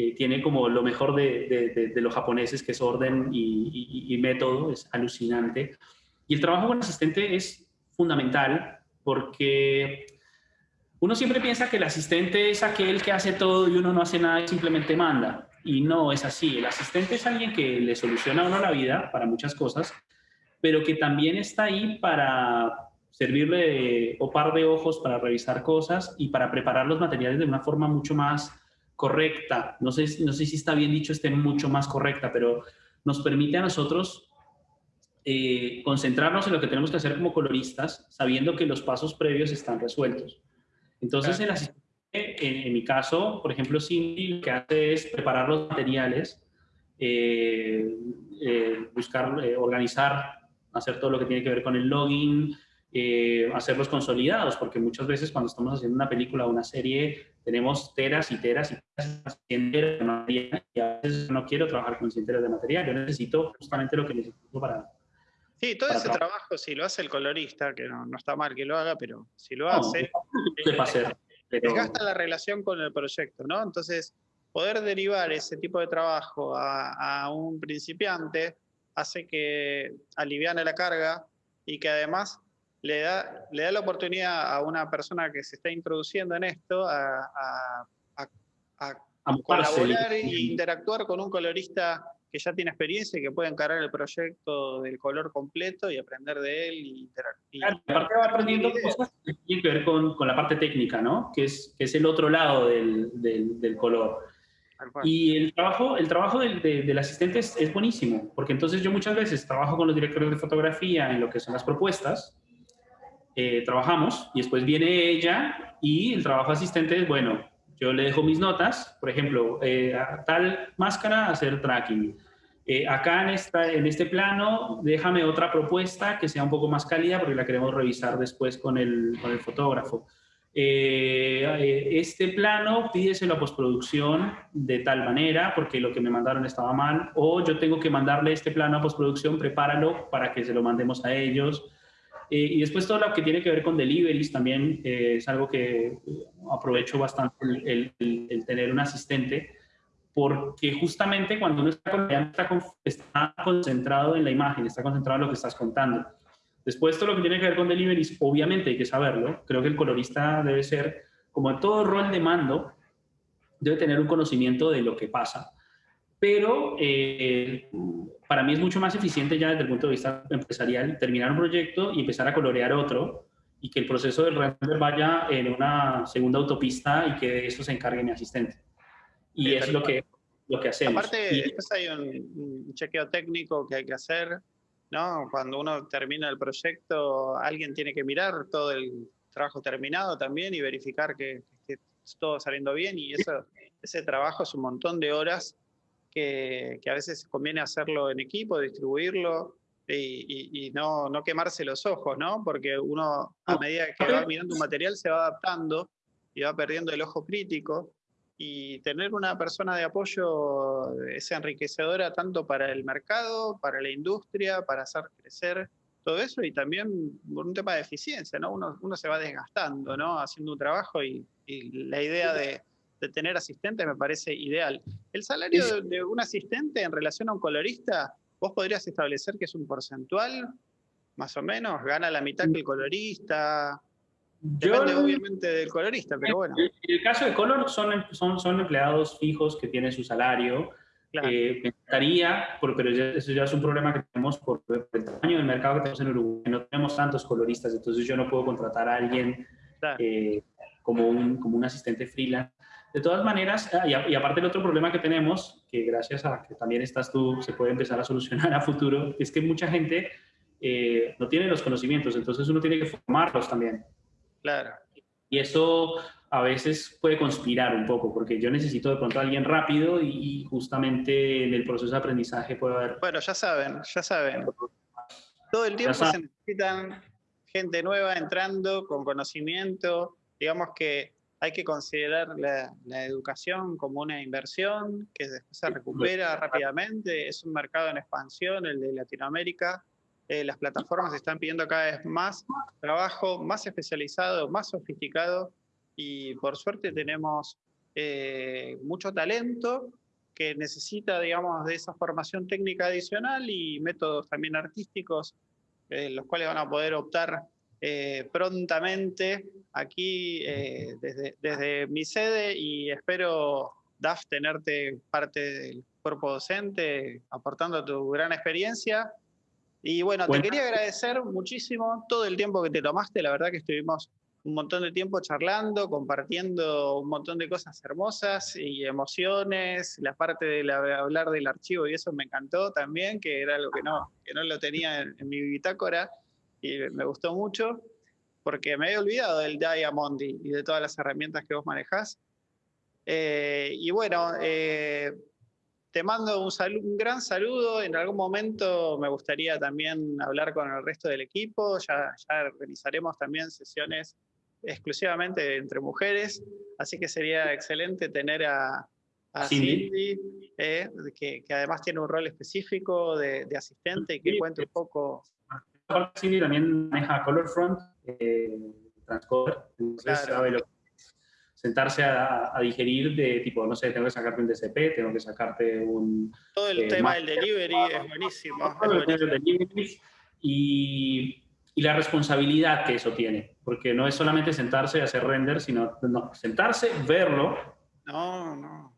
eh, tiene como lo mejor de, de, los japoneses, que es orden y, método, es alucinante. Y el trabajo con asistente es fundamental porque uno siempre piensa que el asistente es aquel que hace todo y uno no hace nada y simplemente manda. Y no es así. El asistente es alguien que le soluciona a uno la vida para muchas cosas, pero que también está ahí para servirle o par de ojos para revisar cosas y para preparar los materiales de una forma mucho más correcta, no sé, no sé si está bien dicho, esté mucho más correcta, pero nos permite a nosotros eh, concentrarnos en lo que tenemos que hacer como coloristas, sabiendo que los pasos previos están resueltos. Entonces, el asistente, en, mi caso, por ejemplo, Cindy lo que hace es preparar los materiales, eh, eh, buscar, organizar, hacer todo lo que tiene que ver con el login, eh, hacerlos consolidados, porque muchas veces cuando estamos haciendo una película o una serie tenemos teras y teras y teras de material y a veces no quiero trabajar con 100 de material, yo necesito justamente lo que necesito para... Sí, todo ese trabajo, si lo hace el colorista, que no, está mal que lo haga, pero si lo hace, no, hacer, pero... desgasta la relación con el proyecto, ¿no? Entonces, poder derivar ese tipo de trabajo a, a un principiante hace que aliviane la carga y que además le da, le da la oportunidad a una persona que se está introduciendo en esto a, colaborar e interactuar con un colorista que ya tiene experiencia y que puede encarar el proyecto del color completo y aprender de él. Y, aparte va aprendiendo cosas que tienen que ver con, con, la parte técnica, ¿no? Que es, que es el otro lado del, del, color. Y el trabajo, el trabajo del, del asistente es, es, buenísimo, porque entonces yo muchas veces trabajo con los directores de fotografía en lo que son las propuestas, eh, trabajamos y después viene ella y el trabajo asistente es, bueno, yo le dejo mis notas, por ejemplo, eh, tal máscara, hacer tracking. Eh, acá en, esta, en este plano, déjame otra propuesta que sea un poco más cálida porque la queremos revisar después con el, con el fotógrafo. este plano pídeselo a postproducción de tal manera porque lo que me mandaron estaba mal o yo tengo que mandarle este plano a postproducción, prepáralo para que se lo mandemos a ellos. Eh, y después todo lo que tiene que ver con deliveries también eh, es algo que eh, aprovecho bastante el, tener un asistente, porque justamente cuando uno está, está, concentrado en la imagen, está concentrado en lo que estás contando. Después todo lo que tiene que ver con deliveries, obviamente hay que saberlo. Creo que el colorista debe ser, como en todo rol de mando, debe tener un conocimiento de lo que pasa pero eh, para mí es mucho más eficiente ya desde el punto de vista empresarial terminar un proyecto y empezar a colorear otro y que el proceso del render vaya en una segunda autopista y que de eso se encargue mi asistente. Y es lo que, lo que hacemos. Aparte, después hay un, chequeo técnico que hay que hacer, ¿no? Cuando uno termina el proyecto, alguien tiene que mirar todo el trabajo terminado también y verificar que, que todo saliendo bien y eso, ese trabajo es un montón de horas que, a veces conviene hacerlo en equipo, distribuirlo y, no, no, quemarse los ojos, ¿no? Porque uno a medida que va mirando un material se va adaptando y va perdiendo el ojo crítico y tener una persona de apoyo es enriquecedora tanto para el mercado, para la industria, para hacer crecer todo eso y también por un tema de eficiencia, ¿no? Uno, uno se va desgastando, ¿no? Haciendo un trabajo y la idea de de tener asistentes me parece ideal. El salario de un asistente en relación a un colorista, vos podrías establecer que es un porcentual, más o menos, gana la mitad que el colorista. Depende obviamente del colorista, pero bueno. En el caso de Color son, son, son empleados fijos que tienen su salario. Claro. Eh, pero eso ya es un problema que tenemos por el tamaño del mercado que tenemos en Uruguay. No tenemos tantos coloristas, entonces yo no puedo contratar a alguien eh, como, un, como un asistente freelance. De todas maneras, ah, y, aparte el otro problema que tenemos, que gracias a que también estás tú, se puede empezar a solucionar a futuro, es que mucha gente eh, no tiene los conocimientos, entonces uno tiene que formarlos también. Claro. Y eso a veces puede conspirar un poco, porque yo necesito de pronto a alguien rápido y justamente en el proceso de aprendizaje puede haber... Bueno, ya saben, ya saben. Todo el tiempo se necesitan gente nueva entrando con conocimiento. Digamos que hay que considerar la, la, educación como una inversión que después se recupera rápidamente. Es un mercado en expansión, el de Latinoamérica. Eh, las plataformas están pidiendo cada vez más trabajo, más especializado, más sofisticado y por suerte tenemos eh, mucho talento que necesita, digamos, de esa formación técnica adicional y métodos también artísticos, eh, los cuales van a poder optar prontamente aquí desde, desde mi sede y espero, DAF, tenerte parte del cuerpo docente, aportando tu gran experiencia y bueno, te quería agradecer muchísimo todo el tiempo que te tomaste. La verdad que estuvimos un montón de tiempo charlando, compartiendo un montón de cosas hermosas y emociones. La parte de hablar del archivo y eso me encantó también, que era algo que no, que no lo tenía en, mi bitácora y me gustó mucho porque me había olvidado del Diamond y, de todas las herramientas que vos manejás. Eh, y bueno, eh, te mando un, un, gran saludo. En algún momento me gustaría también hablar con el resto del equipo. Ya, ya organizaremos también sesiones exclusivamente entre mujeres. Así que sería excelente tener a, Cindy, eh, que, que, además tiene un rol específico de, de asistente y que cuente un poco. Cindy también maneja Colorfront, eh, Transcoder, entonces sabe lo que sentarse a, digerir de tipo, no sé, tengo que sacarte un DCP, tengo que sacarte un... Todo el eh, tema del delivery es buenísimo. Del delivery y, y, la responsabilidad que eso tiene, porque no es solamente sentarse y hacer render, sino no, sentarse, verlo. No, no.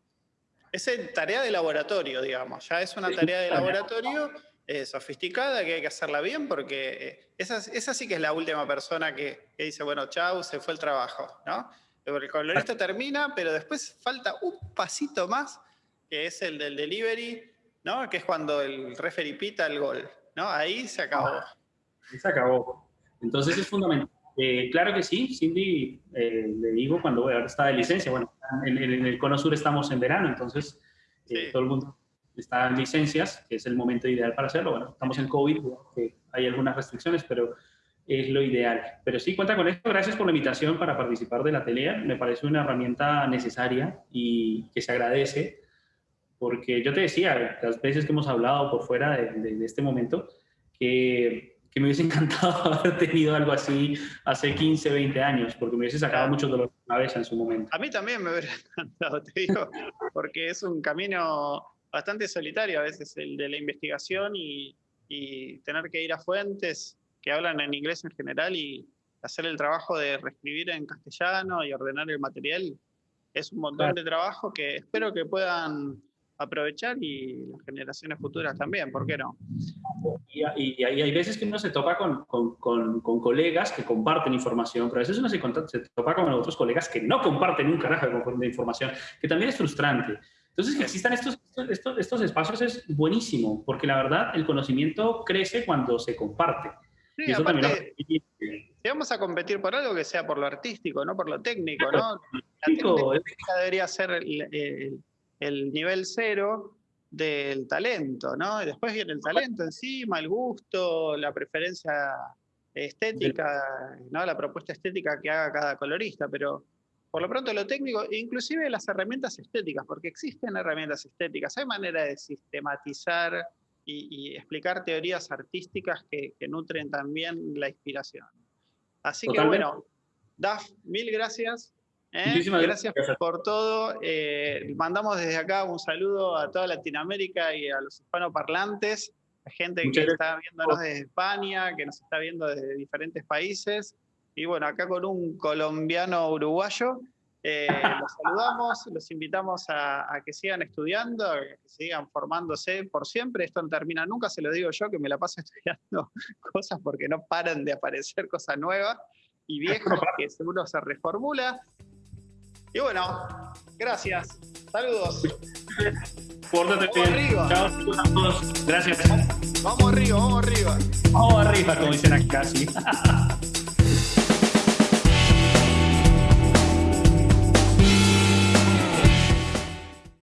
Es tarea de laboratorio, digamos, ya es una tarea de laboratorio eh, sofisticada que hay que hacerla bien porque eh, esa, esa, sí que es la última persona que, que dice, bueno, chau, se fue el trabajo, ¿no? El colorista termina, pero después falta un pasito más, que es el del delivery, ¿no? Que es cuando el referee pita el gol, ¿no? Ahí se acabó. Ahí se acabó. Entonces es fundamental. Eh, claro que sí, Cindy, eh, le digo cuando está de licencia, bueno, en, el Cono Sur estamos en verano, entonces eh, todo el mundo está en licencias, que es el momento ideal para hacerlo. Bueno, estamos en COVID, hay algunas restricciones, pero es lo ideal. Pero sí, cuenta con esto. Gracias por la invitación para participar del atelier. Me parece una herramienta necesaria y que se agradece, porque yo te decía, las veces que hemos hablado por fuera de, este momento, que, que, me hubiese encantado haber tenido algo así hace 15, 20 años, porque me hubiese sacado mucho dolor de cabeza en su momento. A mí también me hubiera encantado, te digo, porque es un camino bastante solitario a veces el de la investigación y, y tener que ir a fuentes que hablan en inglés en general y hacer el trabajo de reescribir en castellano y ordenar el material es un montón de trabajo que espero que puedan aprovechar y las generaciones futuras también, ¿por qué no? Y, y, hay veces que uno se topa con, con, con, colegas que comparten información, pero a veces uno se, se, topa con otros colegas que no comparten un carajo de información, que también es frustrante. Entonces, que existan estos, estos, estos espacios es buenísimo, porque la verdad el conocimiento crece cuando se comparte. Sí, aparte, si vamos a competir por algo que sea por lo artístico, no por lo técnico, ¿no? La técnica debería ser el, nivel cero del talento, ¿no? Y después viene el talento encima, el gusto, la preferencia estética, ¿no? La propuesta estética que haga cada colorista, pero por lo pronto lo técnico, inclusive las herramientas estéticas, porque existen herramientas estéticas, hay manera de sistematizar y, explicar teorías artísticas que, nutren también la inspiración. Así que bueno, Daf, mil gracias. ¿eh? gracias, por todo. Eh, mandamos desde acá un saludo a toda Latinoamérica y a los hispanoparlantes, a gente que está viéndonos desde España, que nos está viendo desde diferentes países. Y bueno, acá con un colombiano uruguayo. Eh, los saludamos, los invitamos a, que sigan estudiando, a que sigan formándose por siempre. Esto no termina nunca, se lo digo yo, que me la paso estudiando cosas porque no paran de aparecer cosas nuevas y viejas que seguro se reformula. Y bueno, gracias. Saludos. Pórtate bien. Chao a todos. Gracias. Vamos arriba, vamos arriba. Vamos arriba, como dicen acá, sí.